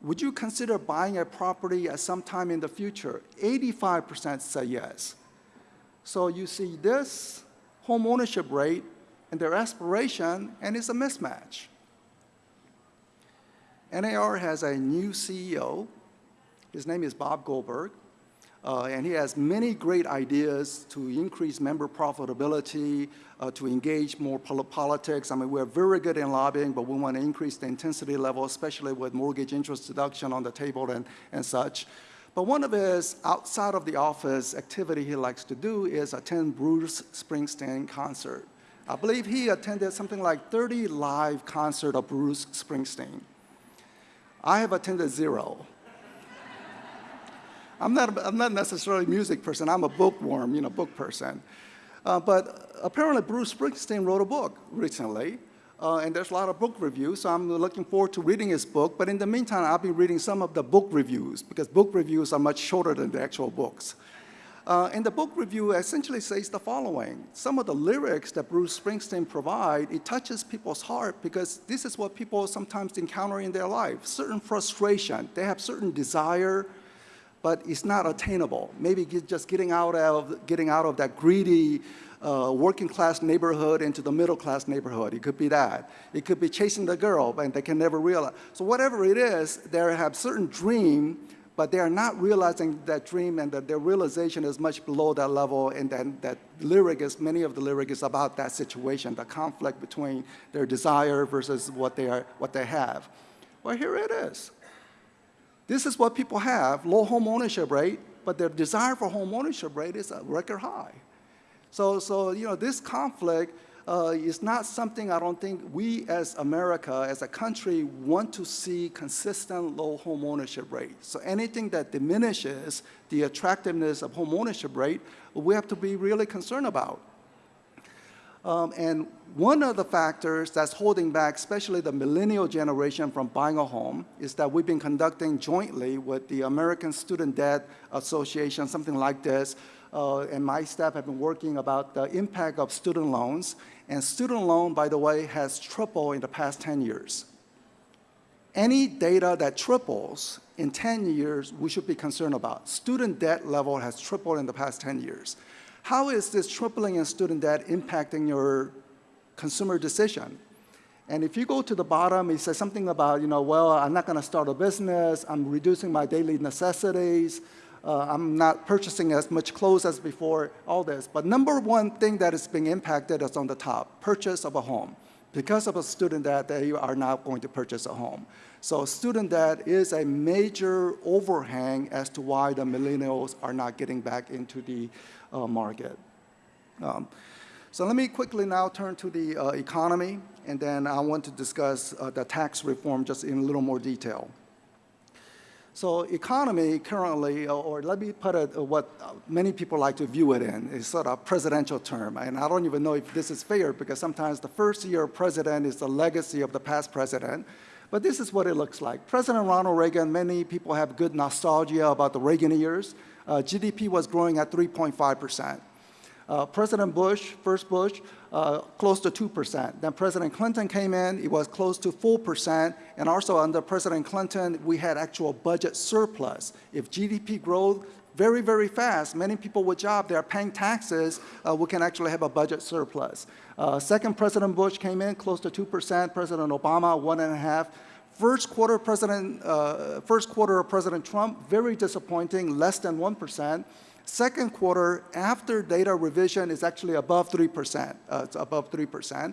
would you consider buying a property at some time in the future? 85% said yes. So you see this home ownership rate and their aspiration, and it's a mismatch. NAR has a new CEO. His name is Bob Goldberg. Uh, and he has many great ideas to increase member profitability, uh, to engage more pol politics. I mean, we're very good in lobbying, but we want to increase the intensity level, especially with mortgage interest deduction on the table and, and such. But one of his outside of the office activity he likes to do is attend Bruce Springsteen concert. I believe he attended something like 30 live concert of Bruce Springsteen. I have attended zero. I'm not, I'm not necessarily a music person. I'm a bookworm, you know, book person. Uh, but apparently Bruce Springsteen wrote a book recently, uh, and there's a lot of book reviews, so I'm looking forward to reading his book. But in the meantime, I'll be reading some of the book reviews, because book reviews are much shorter than the actual books. Uh, and the book review essentially says the following. Some of the lyrics that Bruce Springsteen provide, it touches people's heart because this is what people sometimes encounter in their life. Certain frustration, they have certain desire, but it's not attainable. Maybe just getting out of, getting out of that greedy uh, working class neighborhood into the middle class neighborhood. It could be that. It could be chasing the girl, and they can never realize. So whatever it is, they have certain dream, but they are not realizing that dream and that their realization is much below that level and then that lyric is, many of the lyric is about that situation, the conflict between their desire versus what they, are, what they have. Well, here it is. This is what people have, low home ownership rate, but their desire for home ownership rate is a record high. So, so you know, this conflict uh, is not something I don't think we as America, as a country, want to see consistent low home ownership rate. So anything that diminishes the attractiveness of home ownership rate, we have to be really concerned about. Um, and one of the factors that's holding back, especially the millennial generation from buying a home, is that we've been conducting jointly with the American Student Debt Association, something like this, uh, and my staff have been working about the impact of student loans. And student loan, by the way, has tripled in the past 10 years. Any data that triples in 10 years, we should be concerned about. Student debt level has tripled in the past 10 years. How is this tripling in student debt impacting your consumer decision? And if you go to the bottom, it says something about, you know, well, I'm not going to start a business, I'm reducing my daily necessities, uh, I'm not purchasing as much clothes as before, all this. But number one thing that is being impacted is on the top, purchase of a home. Because of a student debt, they are not going to purchase a home. So student debt is a major overhang as to why the millennials are not getting back into the uh, market. Um, so let me quickly now turn to the uh, economy, and then I want to discuss uh, the tax reform just in a little more detail. So economy currently, uh, or let me put it uh, what many people like to view it in, is sort of presidential term. And I don't even know if this is fair because sometimes the first year president is the legacy of the past president. But this is what it looks like. President Ronald Reagan, many people have good nostalgia about the Reagan years uh, GDP was growing at 3.5%. Uh, President Bush, first Bush, uh, close to 2%. Then President Clinton came in, it was close to 4%, and also under President Clinton, we had actual budget surplus. If GDP growth very, very fast, many people with jobs, they are paying taxes, uh, we can actually have a budget surplus. Uh, second President Bush came in, close to 2%, President Obama, one and a half. First quarter, President, uh, first quarter of President Trump, very disappointing, less than 1%. Second quarter, after data revision, is actually above 3%. Uh, it's above 3%.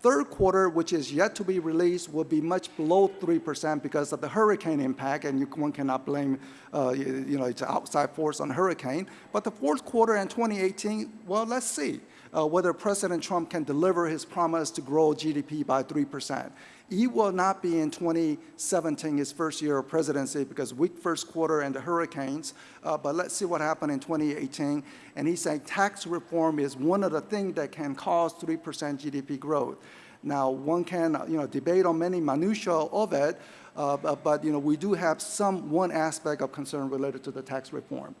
Third quarter, which is yet to be released, will be much below 3% because of the hurricane impact, and you, one cannot blame, uh, you, you, know, it's outside force on hurricane. But the fourth quarter in 2018, well, let's see uh, whether President Trump can deliver his promise to grow GDP by 3%. He will not be in 2017, his first year of presidency, because weak first quarter and the hurricanes. Uh, but let's see what happened in 2018. And he's saying tax reform is one of the things that can cause 3% GDP growth. Now, one can you know, debate on many minutiae of it, uh, but, but you know, we do have some one aspect of concern related to the tax reform.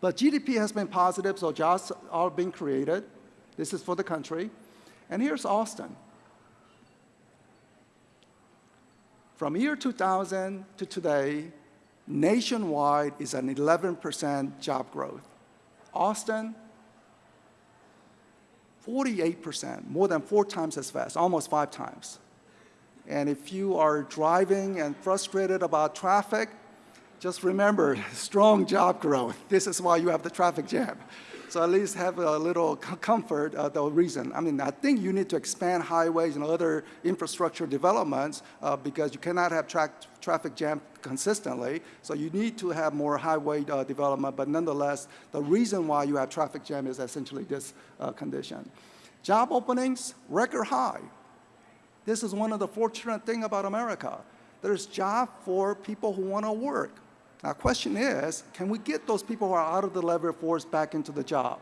But GDP has been positive, so jobs are being created. This is for the country. And here's Austin. From year 2000 to today, nationwide is an 11% job growth. Austin, 48%, more than four times as fast, almost five times. And if you are driving and frustrated about traffic, just remember, (laughs) strong job growth. This is why you have the traffic jam. So at least have a little comfort, uh, the reason. I mean, I think you need to expand highways and other infrastructure developments uh, because you cannot have tra- traffic jam consistently. So you need to have more highway uh, development, but nonetheless, the reason why you have traffic jam is essentially this uh, condition. Job openings, record high. This is one of the fortunate thing about America. There's job for people who want to work. Now, question is, can we get those people who are out of the labor force back into the job?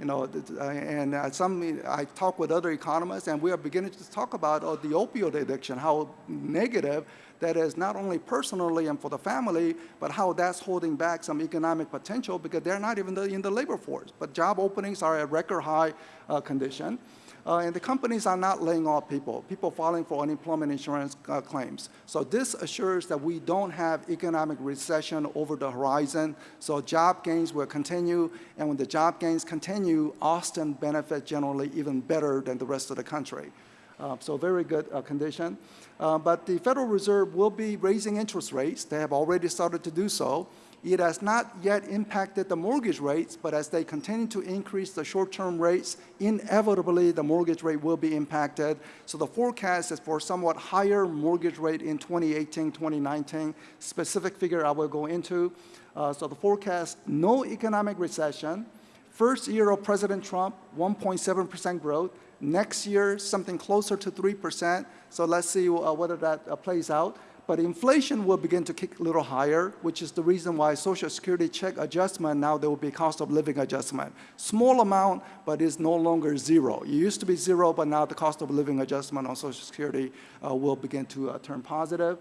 You know, uh, and uh, some, I talk with other economists, and we are beginning to talk about uh, the opioid addiction, how negative that is not only personally and for the family, but how that's holding back some economic potential because they're not even in the labor force. But job openings are at record high uh, condition. Uh, and the companies are not laying off people, people filing for unemployment insurance uh, claims. So this assures that we don't have economic recession over the horizon. So job gains will continue, and when the job gains continue, Austin benefits generally even better than the rest of the country. Uh, so very good uh, condition. Uh, but the Federal Reserve will be raising interest rates. They have already started to do so. It has not yet impacted the mortgage rates, but as they continue to increase the short-term rates, inevitably the mortgage rate will be impacted. So the forecast is for somewhat higher mortgage rate in 2018, 2019. Specific figure I will go into. Uh, so the forecast, no economic recession. First year of President Trump, 1.7% growth. Next year, something closer to 3%. So let's see uh, whether that uh, plays out. But inflation will begin to kick a little higher, which is the reason why Social Security check adjustment, now there will be cost of living adjustment. Small amount, but it's no longer zero. It used to be zero, but now the cost of living adjustment on Social Security uh, will begin to uh, turn positive.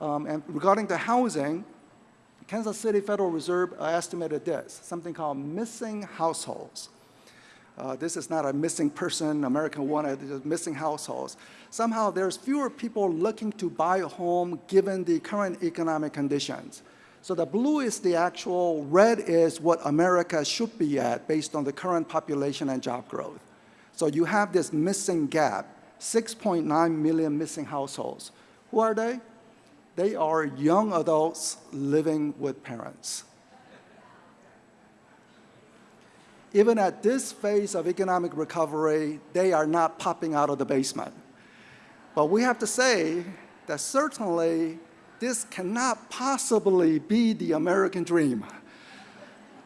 Um, and regarding the housing, Kansas City Federal Reserve uh, estimated this, something called missing households. Uh, this is not a missing person, American wanted, it's missing households. Somehow there's fewer people looking to buy a home given the current economic conditions. So the blue is the actual, red is what America should be at based on the current population and job growth. So you have this missing gap, 6.9 million missing households. Who are they? They are young adults living with parents. Even at this phase of economic recovery, they are not popping out of the basement. But we have to say that certainly this cannot possibly be the American dream.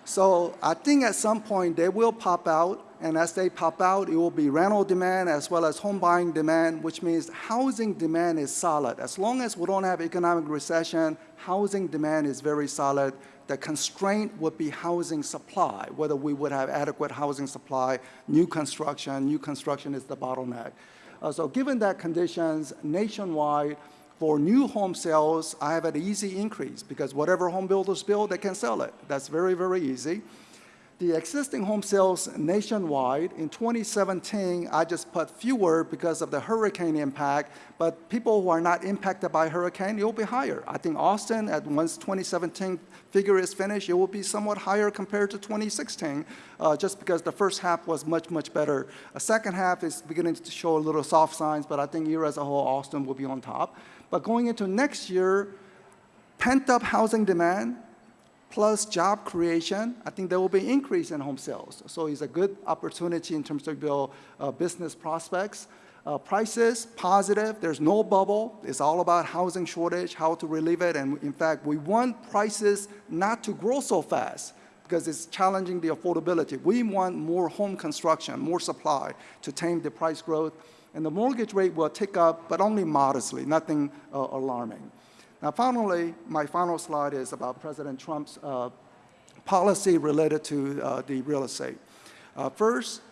So I think at some point they will pop out, and as they pop out, it will be rental demand as well as home buying demand, which means housing demand is solid. As long as we don't have economic recession, housing demand is very solid. The constraint would be housing supply, whether we would have adequate housing supply, new construction, new construction is the bottleneck. Uh, so given that conditions nationwide, for new home sales, I have an easy increase because whatever home builders build, they can sell it. That's very, very easy. The existing home sales nationwide, in 2017, I just put fewer because of the hurricane impact, but people who are not impacted by hurricane, it will be higher. I think Austin, at once 2017 figure is finished, it will be somewhat higher compared to 2016, uh, just because the first half was much, much better. A second half is beginning to show a little soft signs, but I think year as a whole, Austin will be on top. But going into next year, pent-up housing demand, plus job creation, I think there will be increase in home sales. So it's a good opportunity in terms of build uh, business prospects. Uh, prices, positive, there's no bubble. It's all about housing shortage, how to relieve it. And in fact, we want prices not to grow so fast because it's challenging the affordability. We want more home construction, more supply to tame the price growth. And the mortgage rate will tick up, but only modestly, nothing uh, alarming. Now, finally, my final slide is about President Trump's uh, policy related to uh, the real estate. Uh, first,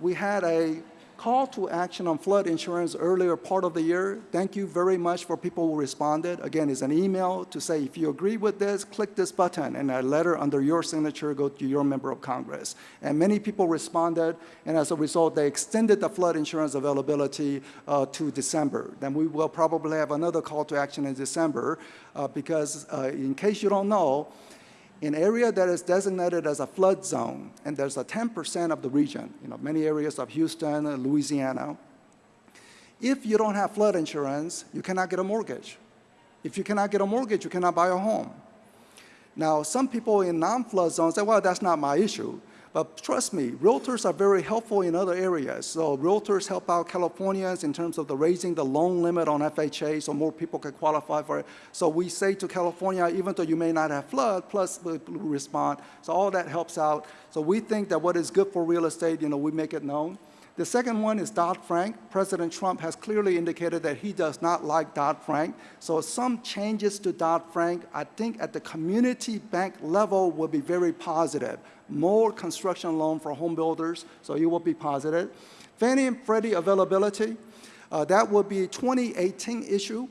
we had a Call to action on flood insurance earlier part of the year. Thank you very much for people who responded. Again, it's an email to say if you agree with this, click this button, and a letter under your signature go to your member of Congress. And many people responded, and as a result, they extended the flood insurance availability uh, to December. Then we will probably have another call to action in December uh, because, uh, in case you don't know, in area that is designated as a flood zone, and there's a 10% of the region, you know, many areas of Houston, and Louisiana, if you don't have flood insurance, you cannot get a mortgage. If you cannot get a mortgage, you cannot buy a home. Now, some people in non-flood zones say, well, that's not my issue. But trust me, realtors are very helpful in other areas. So realtors help out Californians in terms of the raising the loan limit on FHA so more people can qualify for it. So we say to California, even though you may not have flood, plus we respond. So all that helps out. So we think that what is good for real estate, you know, we make it known. The second one is Dodd-Frank. President Trump has clearly indicated that he does not like Dodd-Frank. So some changes to Dodd-Frank, I think at the community bank level will be very positive. More construction loan for home builders, so it will be positive. Fannie and Freddie availability, uh, that will be a 2018 issue.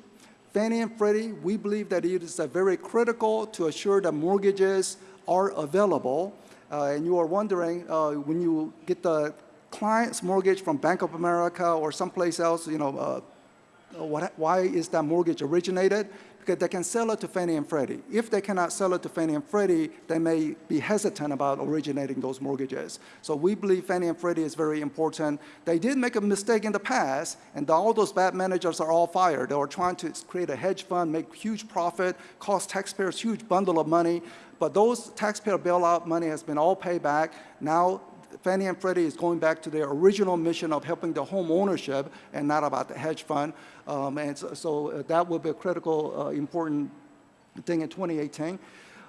Fannie and Freddie, we believe that it is very critical to assure that mortgages are available. Uh, and you are wondering, uh, when you get the client's mortgage from Bank of America or someplace else, you know, uh, what, why is that mortgage originated? Because they can sell it to Fannie and Freddie. If they cannot sell it to Fannie and Freddie, they may be hesitant about originating those mortgages. So we believe Fannie and Freddie is very important. They did make a mistake in the past, and all those bad managers are all fired. They were trying to create a hedge fund, make huge profit, cost taxpayers huge bundle of money, but those taxpayer bailout money has been all paid back. Now Fannie and Freddie is going back to their original mission of helping the home ownership and not about the hedge fund. Um, and so, so uh, that will be a critical, uh, important thing in 2018.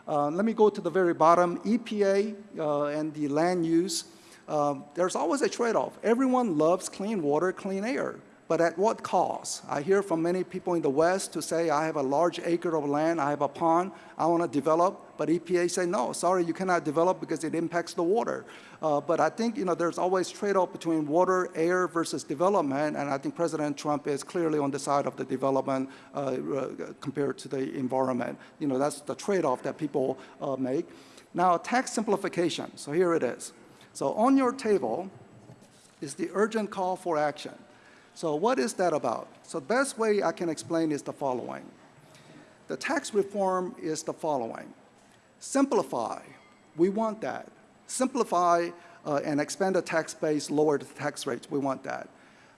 Uh, let me go to the very bottom, EPA uh, and the land use. Um, there's always a trade-off. Everyone loves clean water, clean air. But at what cost? I hear from many people in the West to say, I have a large acre of land, I have a pond, I want to develop, but EPA say, no, sorry, you cannot develop because it impacts the water. Uh, but I think, you know, there's always trade-off between water, air versus development, and I think President Trump is clearly on the side of the development uh, uh, compared to the environment. You know, that's the trade-off that people uh, make. Now, tax simplification, so here it is. So on your table is the urgent call for action. So what is that about? So the best way I can explain is the following. The tax reform is the following. Simplify, we want that. Simplify uh, and expand the tax base, lower the tax rates, we want that.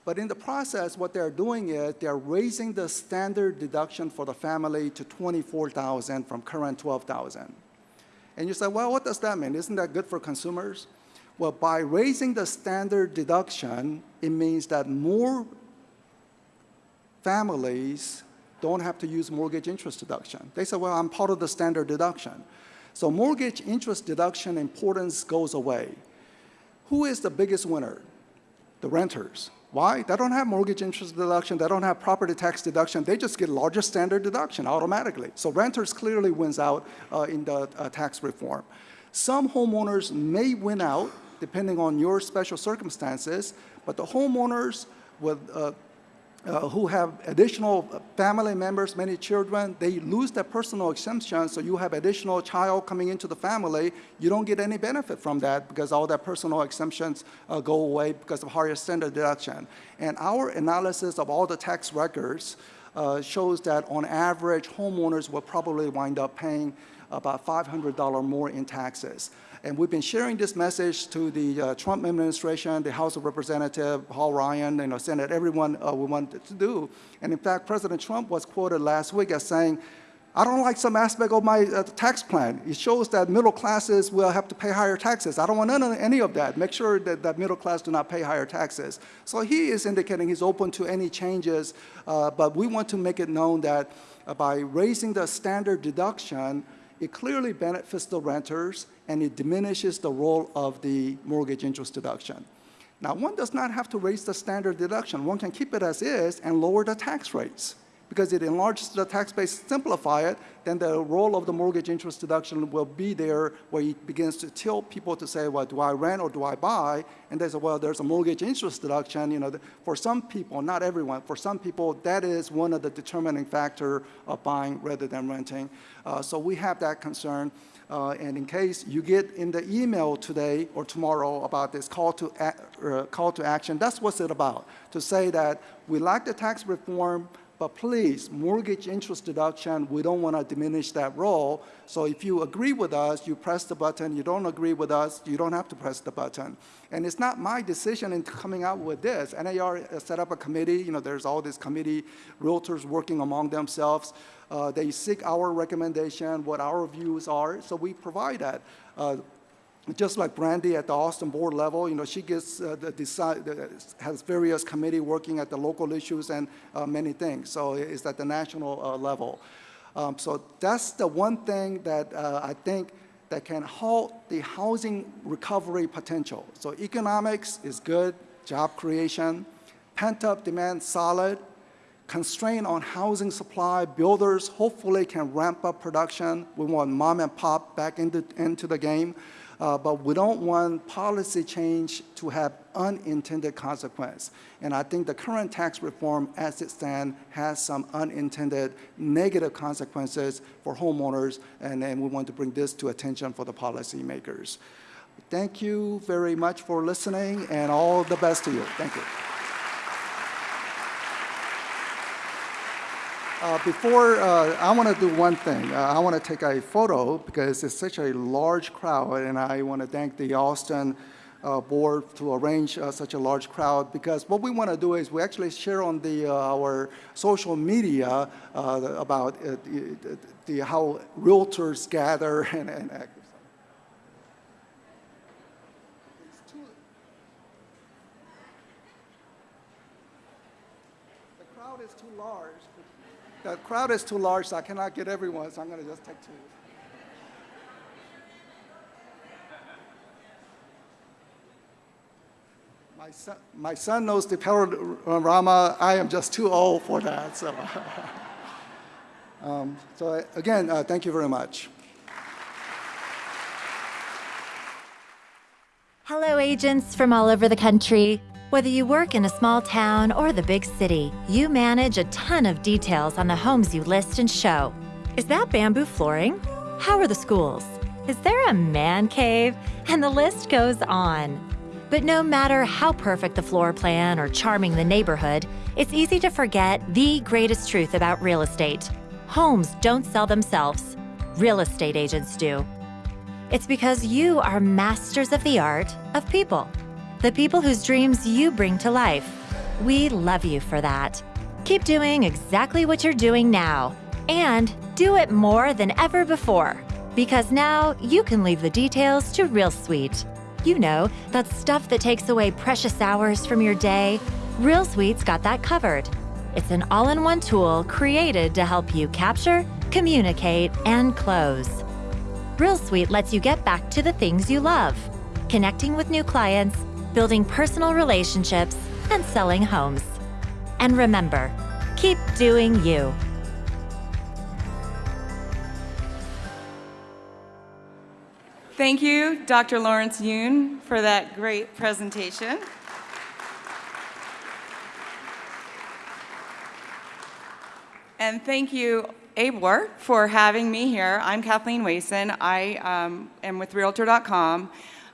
But in the process, what they're doing is they're raising the standard deduction for the family to 24,000 from current 12,000. And you say, well, what does that mean? Isn't that good for consumers? Well, by raising the standard deduction, it means that more families don't have to use mortgage interest deduction. They say, well, I'm part of the standard deduction. So mortgage interest deduction importance goes away. Who is the biggest winner? The renters. Why? They don't have mortgage interest deduction. They don't have property tax deduction. They just get larger standard deduction automatically. So renters clearly wins out uh, in the uh, tax reform. Some homeowners may win out depending on your special circumstances, but the homeowners with, uh, uh, who have additional family members, many children, they lose their personal exemption, so you have additional child coming into the family, you don't get any benefit from that because all their personal exemptions uh, go away because of higher standard deduction. And our analysis of all the tax records uh, shows that on average, homeowners will probably wind up paying about $500 more in taxes. And we've been sharing this message to the uh, Trump administration, the House of Representatives, Paul Ryan, you know, Senate, everyone uh, we wanted to do. And in fact, President Trump was quoted last week as saying, I don't like some aspect of my uh, tax plan. It shows that middle classes will have to pay higher taxes. I don't want any of that. Make sure that, that middle class do not pay higher taxes. So he is indicating he's open to any changes, uh, but we want to make it known that uh, by raising the standard deduction, it clearly benefits the renters and it diminishes the role of the mortgage interest deduction. Now, one does not have to raise the standard deduction. One can keep it as is and lower the tax rates. Because it enlarges the tax base, simplify it, then the role of the mortgage interest deduction will be there where it begins to tilt people to say, well, do I rent or do I buy? And they say, well, there's a mortgage interest deduction. You know, for some people, not everyone, for some people, that is one of the determining factor of buying rather than renting. Uh, so we have that concern. Uh, and in case you get in the email today or tomorrow about this call to, uh, call to action, that's what's it about. To say that we like the tax reform, but please, mortgage interest deduction, we don't want to diminish that role. So if you agree with us, you press the button. You don't agree with us, you don't have to press the button. And it's not my decision in coming out with this. NAR set up a committee. You know, there's all this committee, realtors working among themselves. Uh, they seek our recommendation, what our views are, so we provide that. Uh, just like Brandy at the Austin board level, you know, she gets uh, the decide, has various committee working at the local issues and uh, many things. So it's at the national uh, level. Um, so that's the one thing that uh, I think that can halt the housing recovery potential. So economics is good, job creation, pent-up demand solid, constraint on housing supply, builders hopefully can ramp up production. We want mom and pop back into, into the game. Uh, but we don't want policy change to have unintended consequence. And I think the current tax reform as it stands has some unintended negative consequences for homeowners, and, and we want to bring this to attention for the policymakers. Thank you very much for listening, and all the best to you. Thank you. Uh, before, uh, I want to do one thing. Uh, I want to take a photo because it's such a large crowd, and I want to thank the Austin uh, board to arrange uh, such a large crowd because what we want to do is we actually share on the, uh, our social media about the, the, how realtors gather (laughs) and, and act. The crowd is too large. The crowd is too large, so I cannot get everyone, so I'm going to just take two. My son, my son knows the panorama. I am just too old for that. So, (laughs) um, so again, uh, thank you very much. Hello, agents from all over the country. Whether you work in a small town or the big city, you manage a ton of details on the homes you list and show. Is that bamboo flooring? How are the schools? Is there a man cave? And the list goes on. But no matter how perfect the floor plan or charming the neighborhood, it's easy to forget the greatest truth about real estate. Homes don't sell themselves. Real estate agents do. It's because you are masters of the art of people the people whose dreams you bring to life. We love you for that. Keep doing exactly what you're doing now, and do it more than ever before. Because now you can leave the details to Real Suite. You know, that stuff that takes away precious hours from your day. Real Suite's got that covered. It's an all in one tool created to help you capture, communicate, and close. Real Suite lets you get back to the things you love connecting with new clients building personal relationships, and selling homes. And remember, keep doing you. Thank you, Dr. Lawrence Yun, for that great presentation. And thank you, ABOR, for having me here. I'm Kathleen Wason. I um, am with Realtor.com.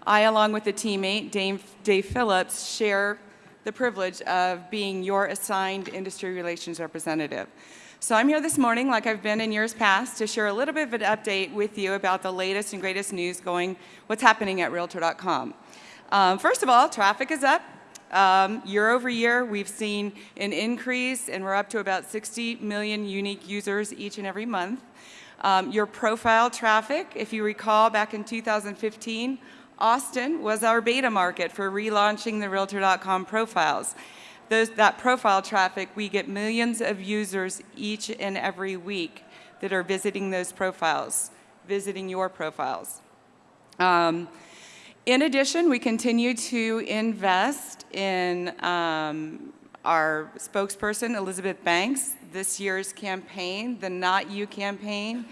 I, along with a teammate, Dave, Dave Phillips, share the privilege of being your assigned industry relations representative. So I'm here this morning, like I've been in years past, to share a little bit of an update with you about the latest and greatest news going, what's happening at Realtor.com. Um, first of all, traffic is up. Um, year over year, we've seen an increase, and we're up to about 60 million unique users each and every month. Um, your profile traffic, if you recall, back in 2015, Austin was our beta market for relaunching the Realtor.com profiles. Those, that profile traffic, we get millions of users each and every week that are visiting those profiles, visiting your profiles. Um, in addition, we continue to invest in um, our spokesperson, Elizabeth Banks, this year's campaign, the Not You campaign,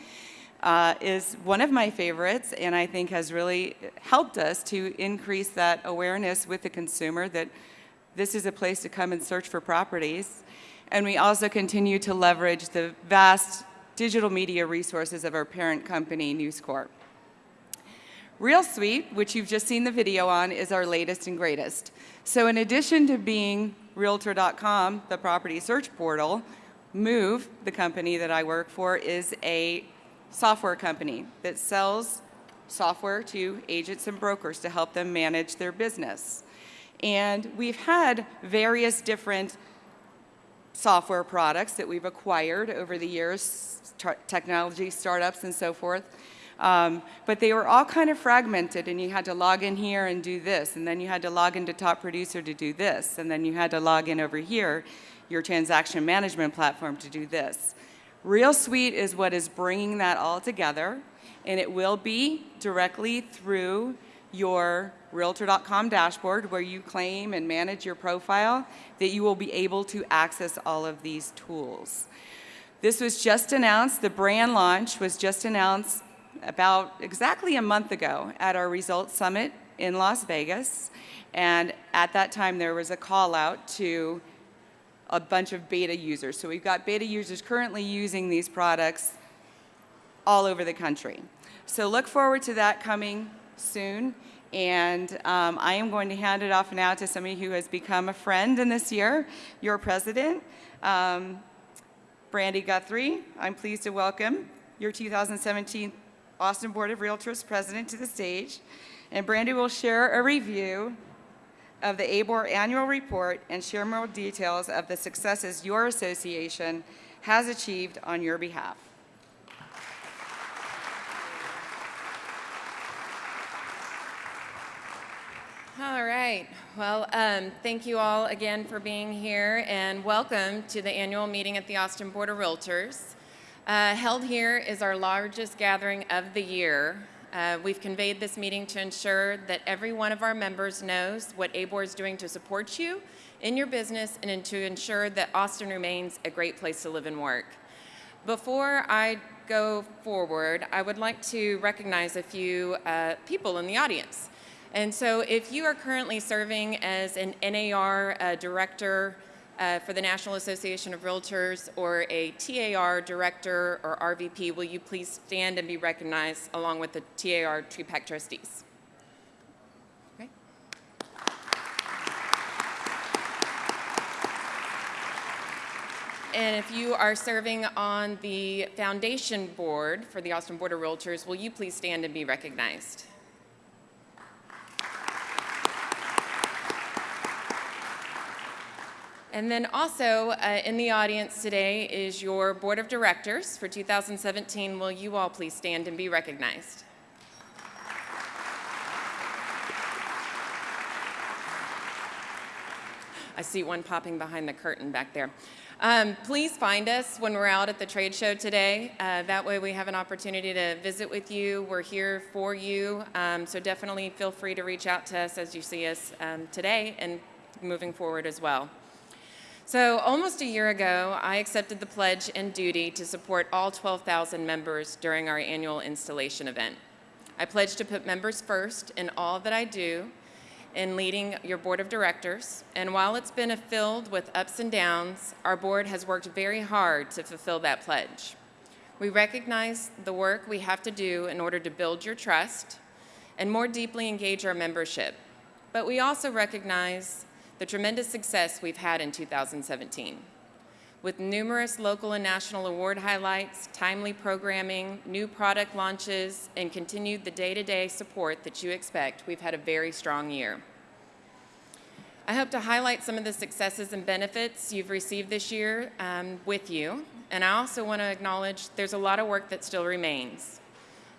uh, is one of my favorites and I think has really helped us to increase that awareness with the consumer that this is a place to come and search for properties. And we also continue to leverage the vast digital media resources of our parent company, News Corp. Real Suite, which you've just seen the video on, is our latest and greatest. So in addition to being Realtor.com, the property search portal, Move, the company that I work for, is a software company that sells software to agents and brokers to help them manage their business. And we've had various different software products that we've acquired over the years, technology startups and so forth. Um, but they were all kind of fragmented and you had to log in here and do this and then you had to log into top producer to do this and then you had to log in over here your transaction management platform to do this. Real Suite is what is bringing that all together and it will be directly through your Realtor.com dashboard where you claim and manage your profile that you will be able to access all of these tools. This was just announced, the brand launch was just announced about exactly a month ago at our Results Summit in Las Vegas. And at that time, there was a call out to a bunch of beta users. So we've got beta users currently using these products all over the country. So look forward to that coming soon. And um, I am going to hand it off now to somebody who has become a friend in this year, your president, um, Brandy Guthrie. I'm pleased to welcome your 2017 Austin Board of Realtors president to the stage. And Brandy will share a review of the ABOR annual report and share more details of the successes your association has achieved on your behalf. All right. Well, um, thank you all again for being here and welcome to the annual meeting at the Austin Board of Realtors. Uh, held here is our largest gathering of the year. Uh, we've conveyed this meeting to ensure that every one of our members knows what ABOR is doing to support you in your business and to ensure that Austin remains a great place to live and work. Before I go forward, I would like to recognize a few uh, people in the audience. And so if you are currently serving as an NAR uh, director uh, for the National Association of Realtors or a TAR director or RVP, will you please stand and be recognized along with the TAR TREPAC trustees? Okay. And if you are serving on the foundation board for the Austin Board of Realtors, will you please stand and be recognized? And then also uh, in the audience today is your board of directors for 2017. Will you all please stand and be recognized? I see one popping behind the curtain back there. Um, please find us when we're out at the trade show today. Uh, that way we have an opportunity to visit with you. We're here for you. Um, so definitely feel free to reach out to us as you see us um, today and moving forward as well. So almost a year ago, I accepted the pledge and duty to support all 12,000 members during our annual installation event. I pledged to put members first in all that I do in leading your board of directors. And while it's been filled with ups and downs, our board has worked very hard to fulfill that pledge. We recognize the work we have to do in order to build your trust and more deeply engage our membership. But we also recognize the tremendous success we've had in 2017. With numerous local and national award highlights, timely programming, new product launches, and continued the day-to-day -day support that you expect, we've had a very strong year. I hope to highlight some of the successes and benefits you've received this year um, with you, and I also want to acknowledge there's a lot of work that still remains.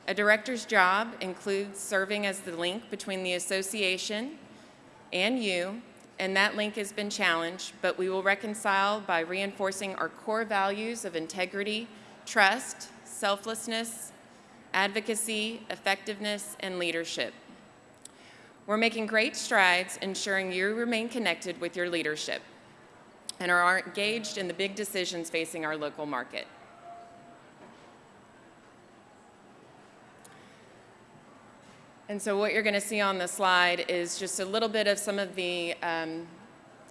A director's job includes serving as the link between the association and you and that link has been challenged, but we will reconcile by reinforcing our core values of integrity, trust, selflessness, advocacy, effectiveness, and leadership. We're making great strides ensuring you remain connected with your leadership. and are engaged in the big decisions facing our local market. And so what you're going to see on the slide is just a little bit of some of the um,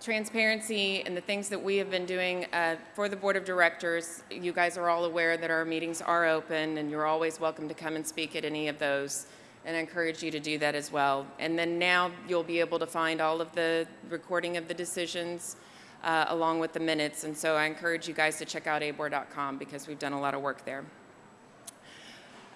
transparency and the things that we have been doing uh, for the board of directors. You guys are all aware that our meetings are open and you're always welcome to come and speak at any of those and I encourage you to do that as well. And then now you'll be able to find all of the recording of the decisions uh, along with the minutes. And so I encourage you guys to check out abor.com because we've done a lot of work there.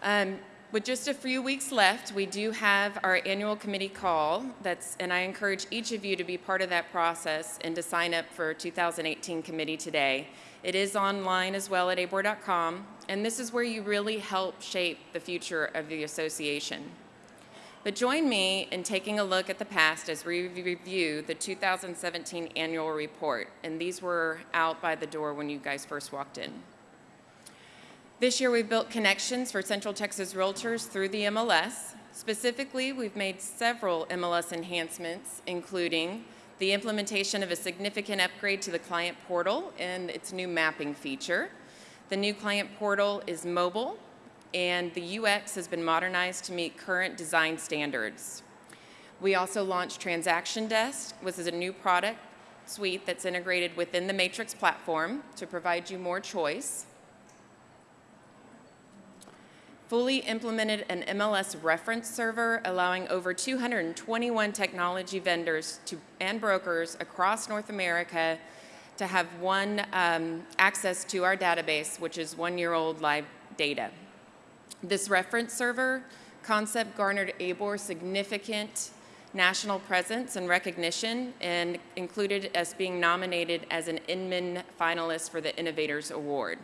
Um, with just a few weeks left, we do have our annual committee call. That's, and I encourage each of you to be part of that process and to sign up for 2018 committee today. It is online as well at abor.com, and this is where you really help shape the future of the association. But join me in taking a look at the past as we review the 2017 annual report, and these were out by the door when you guys first walked in. This year we've built connections for Central Texas Realtors through the MLS. Specifically, we've made several MLS enhancements, including the implementation of a significant upgrade to the client portal and its new mapping feature. The new client portal is mobile, and the UX has been modernized to meet current design standards. We also launched Transaction Desk, which is a new product suite that's integrated within the Matrix platform to provide you more choice fully implemented an MLS reference server allowing over 221 technology vendors to, and brokers across North America to have one um, access to our database, which is one-year-old live data. This reference server concept garnered ABOR significant national presence and recognition and included us being nominated as an Inman finalist for the Innovators Award.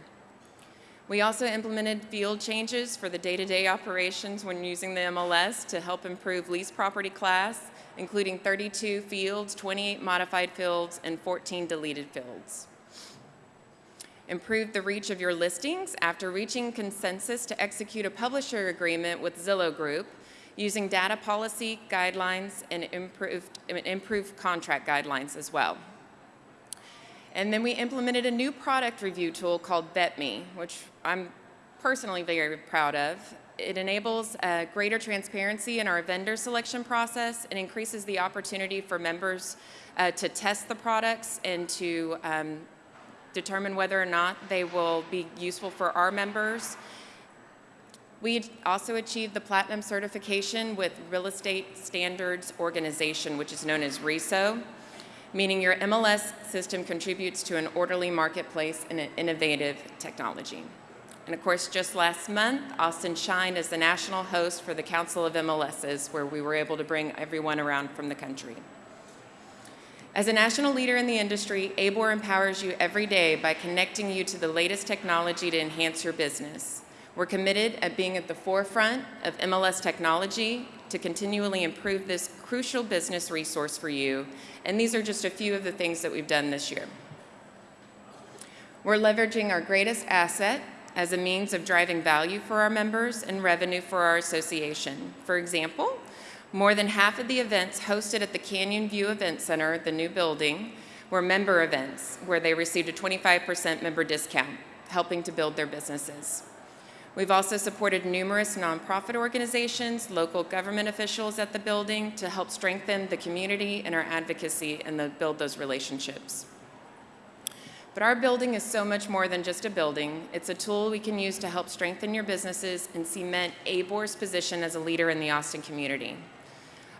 We also implemented field changes for the day-to-day -day operations when using the MLS to help improve lease property class, including 32 fields, 28 modified fields, and 14 deleted fields. Improve the reach of your listings after reaching consensus to execute a publisher agreement with Zillow Group using data policy guidelines and improved, improved contract guidelines as well. And then we implemented a new product review tool called VetMe, which I'm personally very proud of. It enables uh, greater transparency in our vendor selection process and increases the opportunity for members uh, to test the products and to um, determine whether or not they will be useful for our members. We also achieved the platinum certification with Real Estate Standards Organization, which is known as RESO meaning your MLS system contributes to an orderly marketplace and an innovative technology. And of course, just last month, Austin shined as the national host for the Council of MLSs, where we were able to bring everyone around from the country. As a national leader in the industry, ABOR empowers you every day by connecting you to the latest technology to enhance your business. We're committed at being at the forefront of MLS technology to continually improve this crucial business resource for you. And these are just a few of the things that we've done this year. We're leveraging our greatest asset as a means of driving value for our members and revenue for our association. For example, more than half of the events hosted at the Canyon View Event Center, the new building, were member events where they received a 25% member discount, helping to build their businesses. We've also supported numerous nonprofit organizations, local government officials at the building to help strengthen the community and our advocacy and the, build those relationships. But our building is so much more than just a building. It's a tool we can use to help strengthen your businesses and cement ABOR's position as a leader in the Austin community.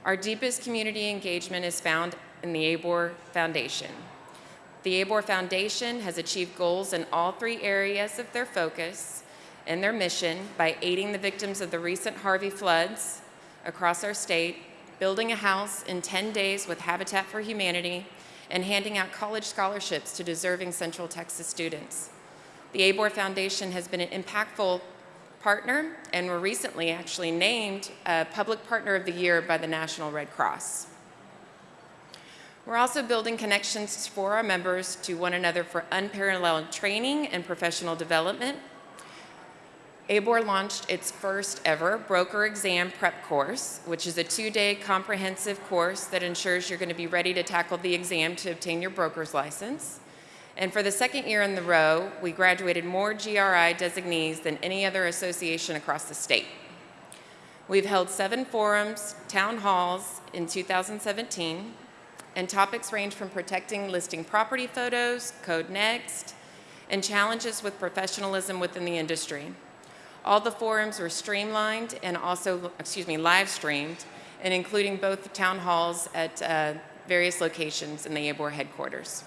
Our deepest community engagement is found in the ABOR Foundation. The ABOR Foundation has achieved goals in all three areas of their focus, and their mission by aiding the victims of the recent Harvey floods across our state, building a house in 10 days with Habitat for Humanity, and handing out college scholarships to deserving Central Texas students. The ABOR Foundation has been an impactful partner and were recently actually named a Public Partner of the Year by the National Red Cross. We're also building connections for our members to one another for unparalleled training and professional development ABOR launched its first ever broker exam prep course, which is a two-day comprehensive course that ensures you're going to be ready to tackle the exam to obtain your broker's license. And for the second year in the row, we graduated more GRI designees than any other association across the state. We've held seven forums, town halls in 2017, and topics range from protecting listing property photos, Code Next, and challenges with professionalism within the industry. All the forums were streamlined and also, excuse me, live streamed, and including both the town halls at uh, various locations in the ABOR headquarters.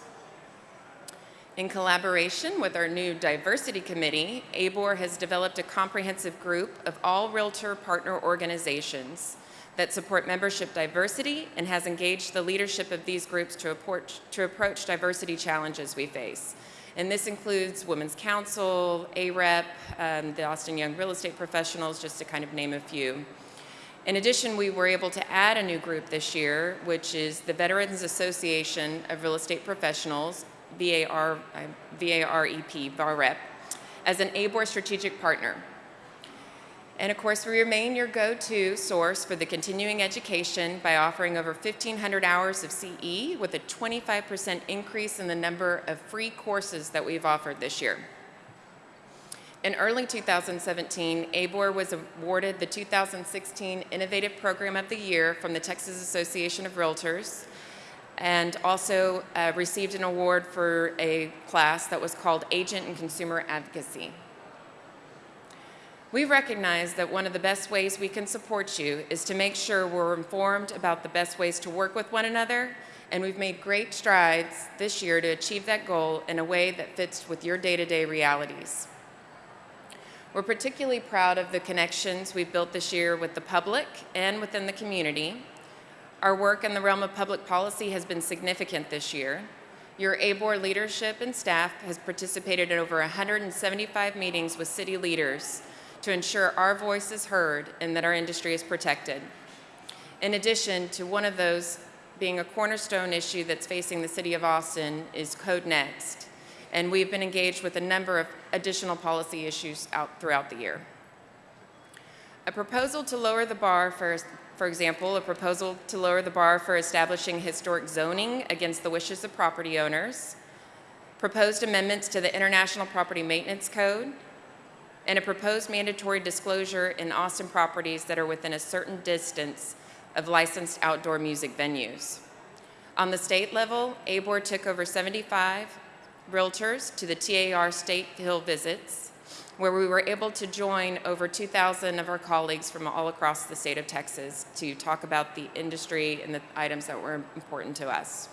In collaboration with our new diversity committee, ABOR has developed a comprehensive group of all Realtor partner organizations that support membership diversity and has engaged the leadership of these groups to approach, to approach diversity challenges we face. And this includes Women's Council, AREP, um, the Austin Young Real Estate Professionals, just to kind of name a few. In addition, we were able to add a new group this year, which is the Veterans Association of Real Estate Professionals, VAR, VAREP, VAREP, as an ABOR strategic partner. And of course, we remain your go-to source for the continuing education by offering over 1,500 hours of CE with a 25% increase in the number of free courses that we've offered this year. In early 2017, ABOR was awarded the 2016 Innovative Program of the Year from the Texas Association of Realtors and also uh, received an award for a class that was called Agent and Consumer Advocacy. We recognize that one of the best ways we can support you is to make sure we're informed about the best ways to work with one another, and we've made great strides this year to achieve that goal in a way that fits with your day-to-day -day realities. We're particularly proud of the connections we've built this year with the public and within the community, our work in the realm of public policy has been significant this year. Your ABOR leadership and staff has participated in over 175 meetings with city leaders to ensure our voice is heard and that our industry is protected. In addition to one of those being a cornerstone issue that's facing the city of Austin is Code Next, and we've been engaged with a number of additional policy issues out throughout the year. A proposal to lower the bar for for example, a proposal to lower the bar for establishing historic zoning against the wishes of property owners, proposed amendments to the International Property Maintenance Code, and a proposed mandatory disclosure in Austin properties that are within a certain distance of licensed outdoor music venues. On the state level, ABOR took over 75 realtors to the TAR State Hill visits, where we were able to join over 2,000 of our colleagues from all across the state of Texas to talk about the industry and the items that were important to us.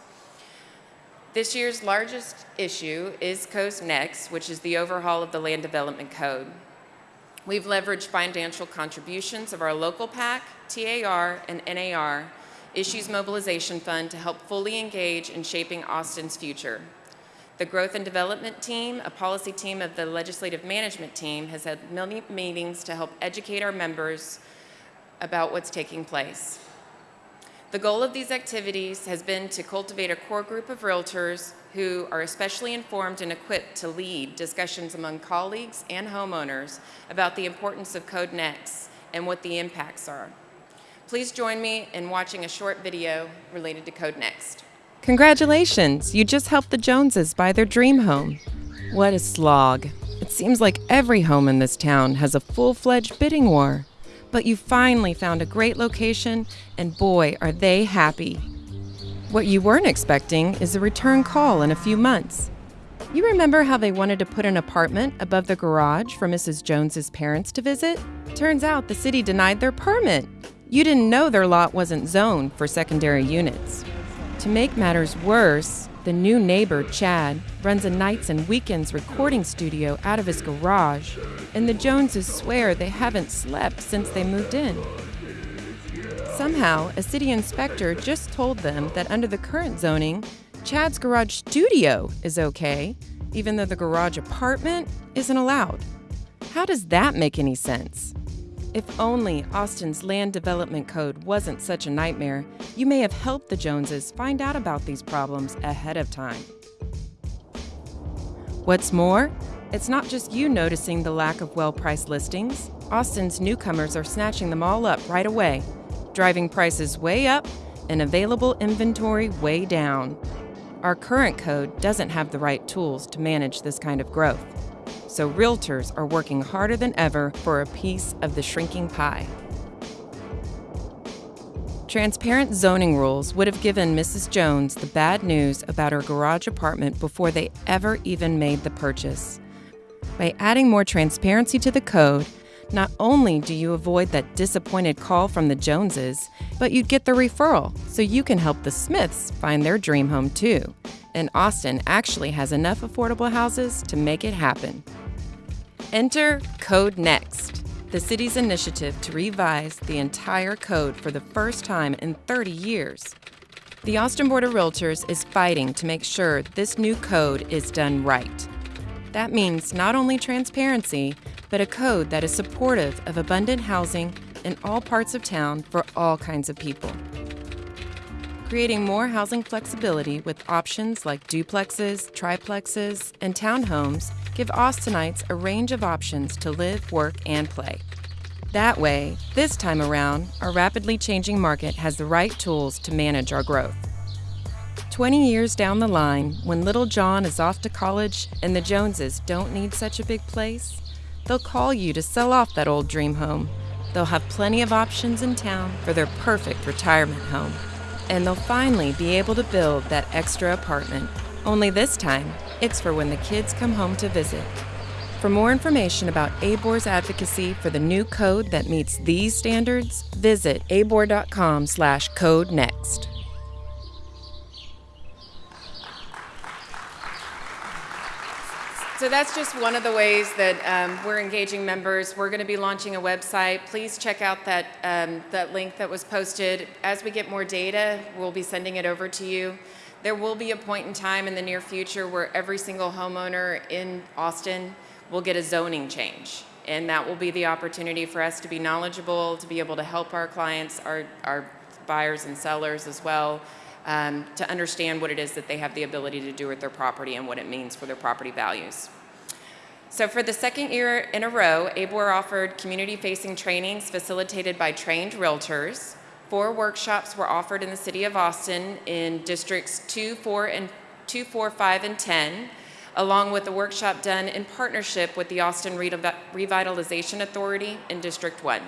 This year's largest issue is Code Next, which is the overhaul of the Land Development Code. We've leveraged financial contributions of our local PAC, TAR, and NAR Issues Mobilization Fund to help fully engage in shaping Austin's future. The Growth and Development Team, a policy team of the Legislative Management Team, has had many meetings to help educate our members about what's taking place. The goal of these activities has been to cultivate a core group of realtors who are especially informed and equipped to lead discussions among colleagues and homeowners about the importance of Code Next and what the impacts are. Please join me in watching a short video related to Code Next. Congratulations! You just helped the Joneses buy their dream home. What a slog. It seems like every home in this town has a full fledged bidding war. But you finally found a great location, and boy, are they happy. What you weren't expecting is a return call in a few months. You remember how they wanted to put an apartment above the garage for Mrs. Jones's parents to visit? Turns out the city denied their permit. You didn't know their lot wasn't zoned for secondary units. To make matters worse, the new neighbor, Chad, runs a nights and weekends recording studio out of his garage, and the Joneses swear they haven't slept since they moved in. Somehow, a city inspector just told them that under the current zoning, Chad's garage studio is okay, even though the garage apartment isn't allowed. How does that make any sense? If only Austin's land development code wasn't such a nightmare, you may have helped the Joneses find out about these problems ahead of time. What's more, it's not just you noticing the lack of well priced listings. Austin's newcomers are snatching them all up right away, driving prices way up and available inventory way down. our current code doesn't have the right tools to manage this kind of growth. So realtors are working harder than ever for a piece of the shrinking pie. Transparent zoning rules would have given Mrs. Jones the bad news about her garage apartment before they ever even made the purchase. By adding more transparency to the code, not only do you avoid that disappointed call from the Joneses, but you'd get the referral so you can help the Smiths find their dream home too. And Austin actually has enough affordable houses to make it happen. Enter Code Next, the city's initiative to revise the entire code for the first time in 30 years. The Austin Board of Realtors is fighting to make sure this new code is done right. That means not only transparency, but a code that is supportive of abundant housing in all parts of town for all kinds of people. Creating more housing flexibility with options like duplexes, triplexes, and townhomes give Austinites a range of options to live, work, and play. That way, this time around, our rapidly changing market has the right tools to manage our growth. 20 years down the line, when little John is off to college and the Joneses don't need such a big place, they'll call you to sell off that old dream home. They'll have plenty of options in town for their perfect retirement home. And they'll finally be able to build that extra apartment. Only this time, it's for when the kids come home to visit. For more information about ABOR's advocacy for the new code that meets these standards, visit abor.com slash code next. So that's just one of the ways that um, we're engaging members. We're going to be launching a website. Please check out that, um, that link that was posted. As we get more data, we'll be sending it over to you. There will be a point in time in the near future where every single homeowner in Austin will get a zoning change. And that will be the opportunity for us to be knowledgeable, to be able to help our clients, our, our buyers and sellers as well, um, to understand what it is that they have the ability to do with their property and what it means for their property values. So for the second year in a row, ABOR offered community-facing trainings facilitated by trained realtors. Four workshops were offered in the city of Austin in districts 2, 4, and 2, 4, 5, and 10, along with a workshop done in partnership with the Austin Revitalization Authority in District 1.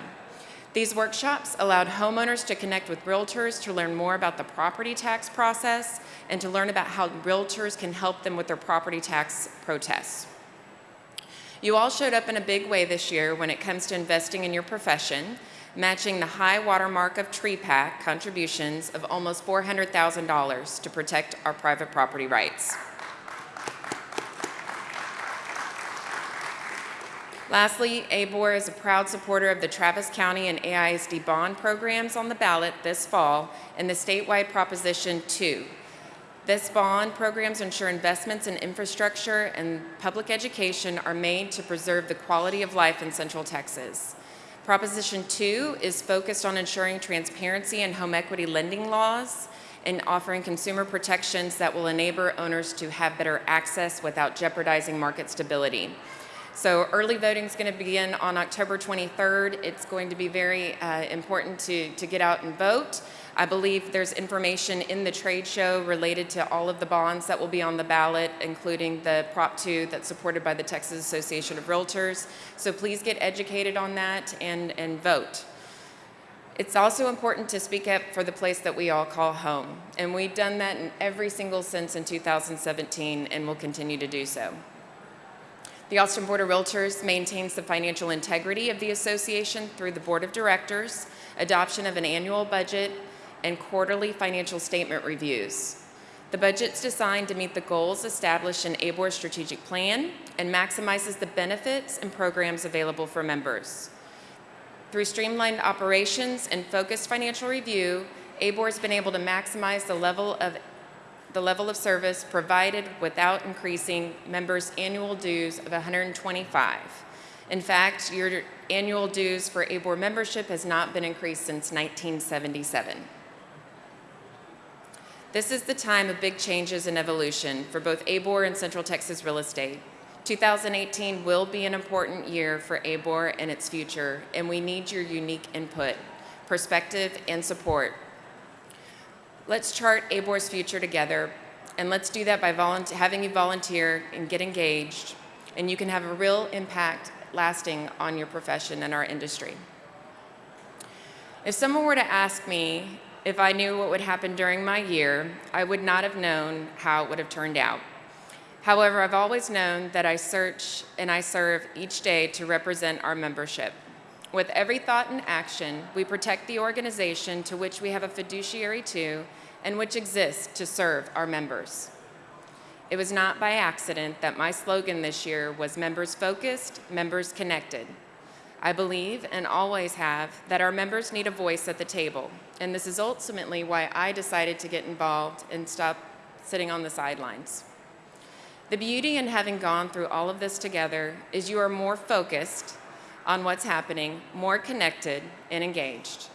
These workshops allowed homeowners to connect with realtors to learn more about the property tax process and to learn about how realtors can help them with their property tax protests. You all showed up in a big way this year when it comes to investing in your profession, matching the high watermark of TREPAC contributions of almost $400,000 to protect our private property rights. Lastly, ABOR is a proud supporter of the Travis County and AISD bond programs on the ballot this fall and the statewide Proposition 2. This bond programs ensure investments in infrastructure and public education are made to preserve the quality of life in Central Texas. Proposition 2 is focused on ensuring transparency in home equity lending laws and offering consumer protections that will enable owners to have better access without jeopardizing market stability. So early voting is going to begin on October 23rd. It's going to be very uh, important to, to get out and vote. I believe there's information in the trade show related to all of the bonds that will be on the ballot, including the Prop 2 that's supported by the Texas Association of Realtors. So please get educated on that and, and vote. It's also important to speak up for the place that we all call home. And we've done that in every single sense in 2017 and will continue to do so. The Austin Board of Realtors maintains the financial integrity of the association through the Board of Directors, adoption of an annual budget, and quarterly financial statement reviews. The budget's designed to meet the goals established in ABOR's strategic plan and maximizes the benefits and programs available for members. Through streamlined operations and focused financial review, ABOR has been able to maximize the level of the level of service provided without increasing members' annual dues of 125. In fact, your annual dues for ABOR membership has not been increased since 1977. This is the time of big changes and evolution for both ABOR and Central Texas real estate. 2018 will be an important year for ABOR and its future, and we need your unique input, perspective, and support Let's chart ABOR's future together. And let's do that by having you volunteer and get engaged, and you can have a real impact lasting on your profession and our industry. If someone were to ask me if I knew what would happen during my year, I would not have known how it would have turned out. However, I've always known that I search and I serve each day to represent our membership. With every thought and action, we protect the organization to which we have a fiduciary to and which exists to serve our members. It was not by accident that my slogan this year was members focused, members connected. I believe and always have that our members need a voice at the table, and this is ultimately why I decided to get involved and stop sitting on the sidelines. The beauty in having gone through all of this together is you are more focused on what's happening, more connected and engaged.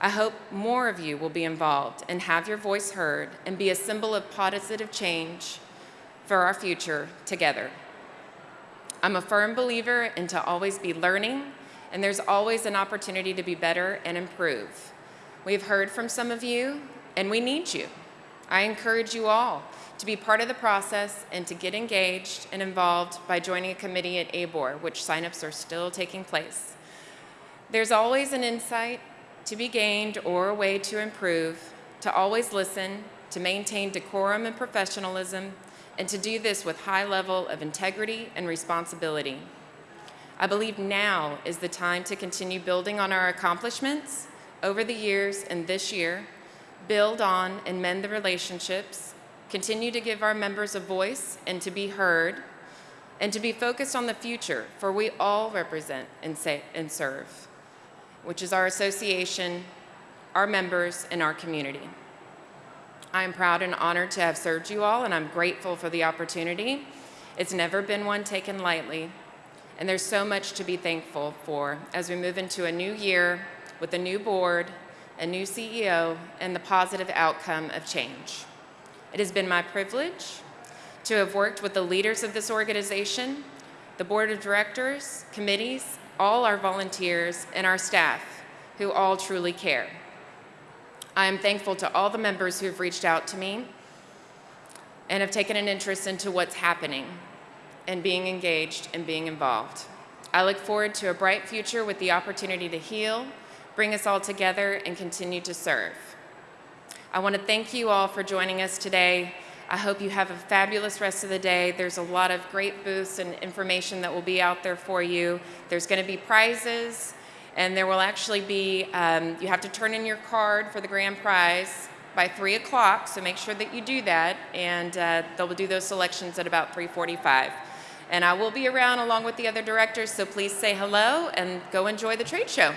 I hope more of you will be involved and have your voice heard and be a symbol of positive change for our future together. I'm a firm believer in to always be learning, and there's always an opportunity to be better and improve. We've heard from some of you, and we need you. I encourage you all to be part of the process and to get engaged and involved by joining a committee at ABOR, which signups are still taking place. There's always an insight to be gained or a way to improve, to always listen, to maintain decorum and professionalism, and to do this with high level of integrity and responsibility. I believe now is the time to continue building on our accomplishments over the years and this year, build on and mend the relationships, continue to give our members a voice and to be heard, and to be focused on the future, for we all represent and, say, and serve, which is our association, our members, and our community. I am proud and honored to have served you all, and I'm grateful for the opportunity. It's never been one taken lightly, and there's so much to be thankful for as we move into a new year with a new board, a new CEO, and the positive outcome of change. It has been my privilege to have worked with the leaders of this organization, the board of directors, committees, all our volunteers, and our staff, who all truly care. I am thankful to all the members who have reached out to me and have taken an interest into what's happening and being engaged and being involved. I look forward to a bright future with the opportunity to heal, bring us all together, and continue to serve. I want to thank you all for joining us today. I hope you have a fabulous rest of the day. There's a lot of great booths and information that will be out there for you. There's going to be prizes, and there will actually be, um, you have to turn in your card for the grand prize by 3 o'clock, so make sure that you do that, and uh, they'll do those selections at about 3.45. And I will be around along with the other directors, so please say hello and go enjoy the trade show.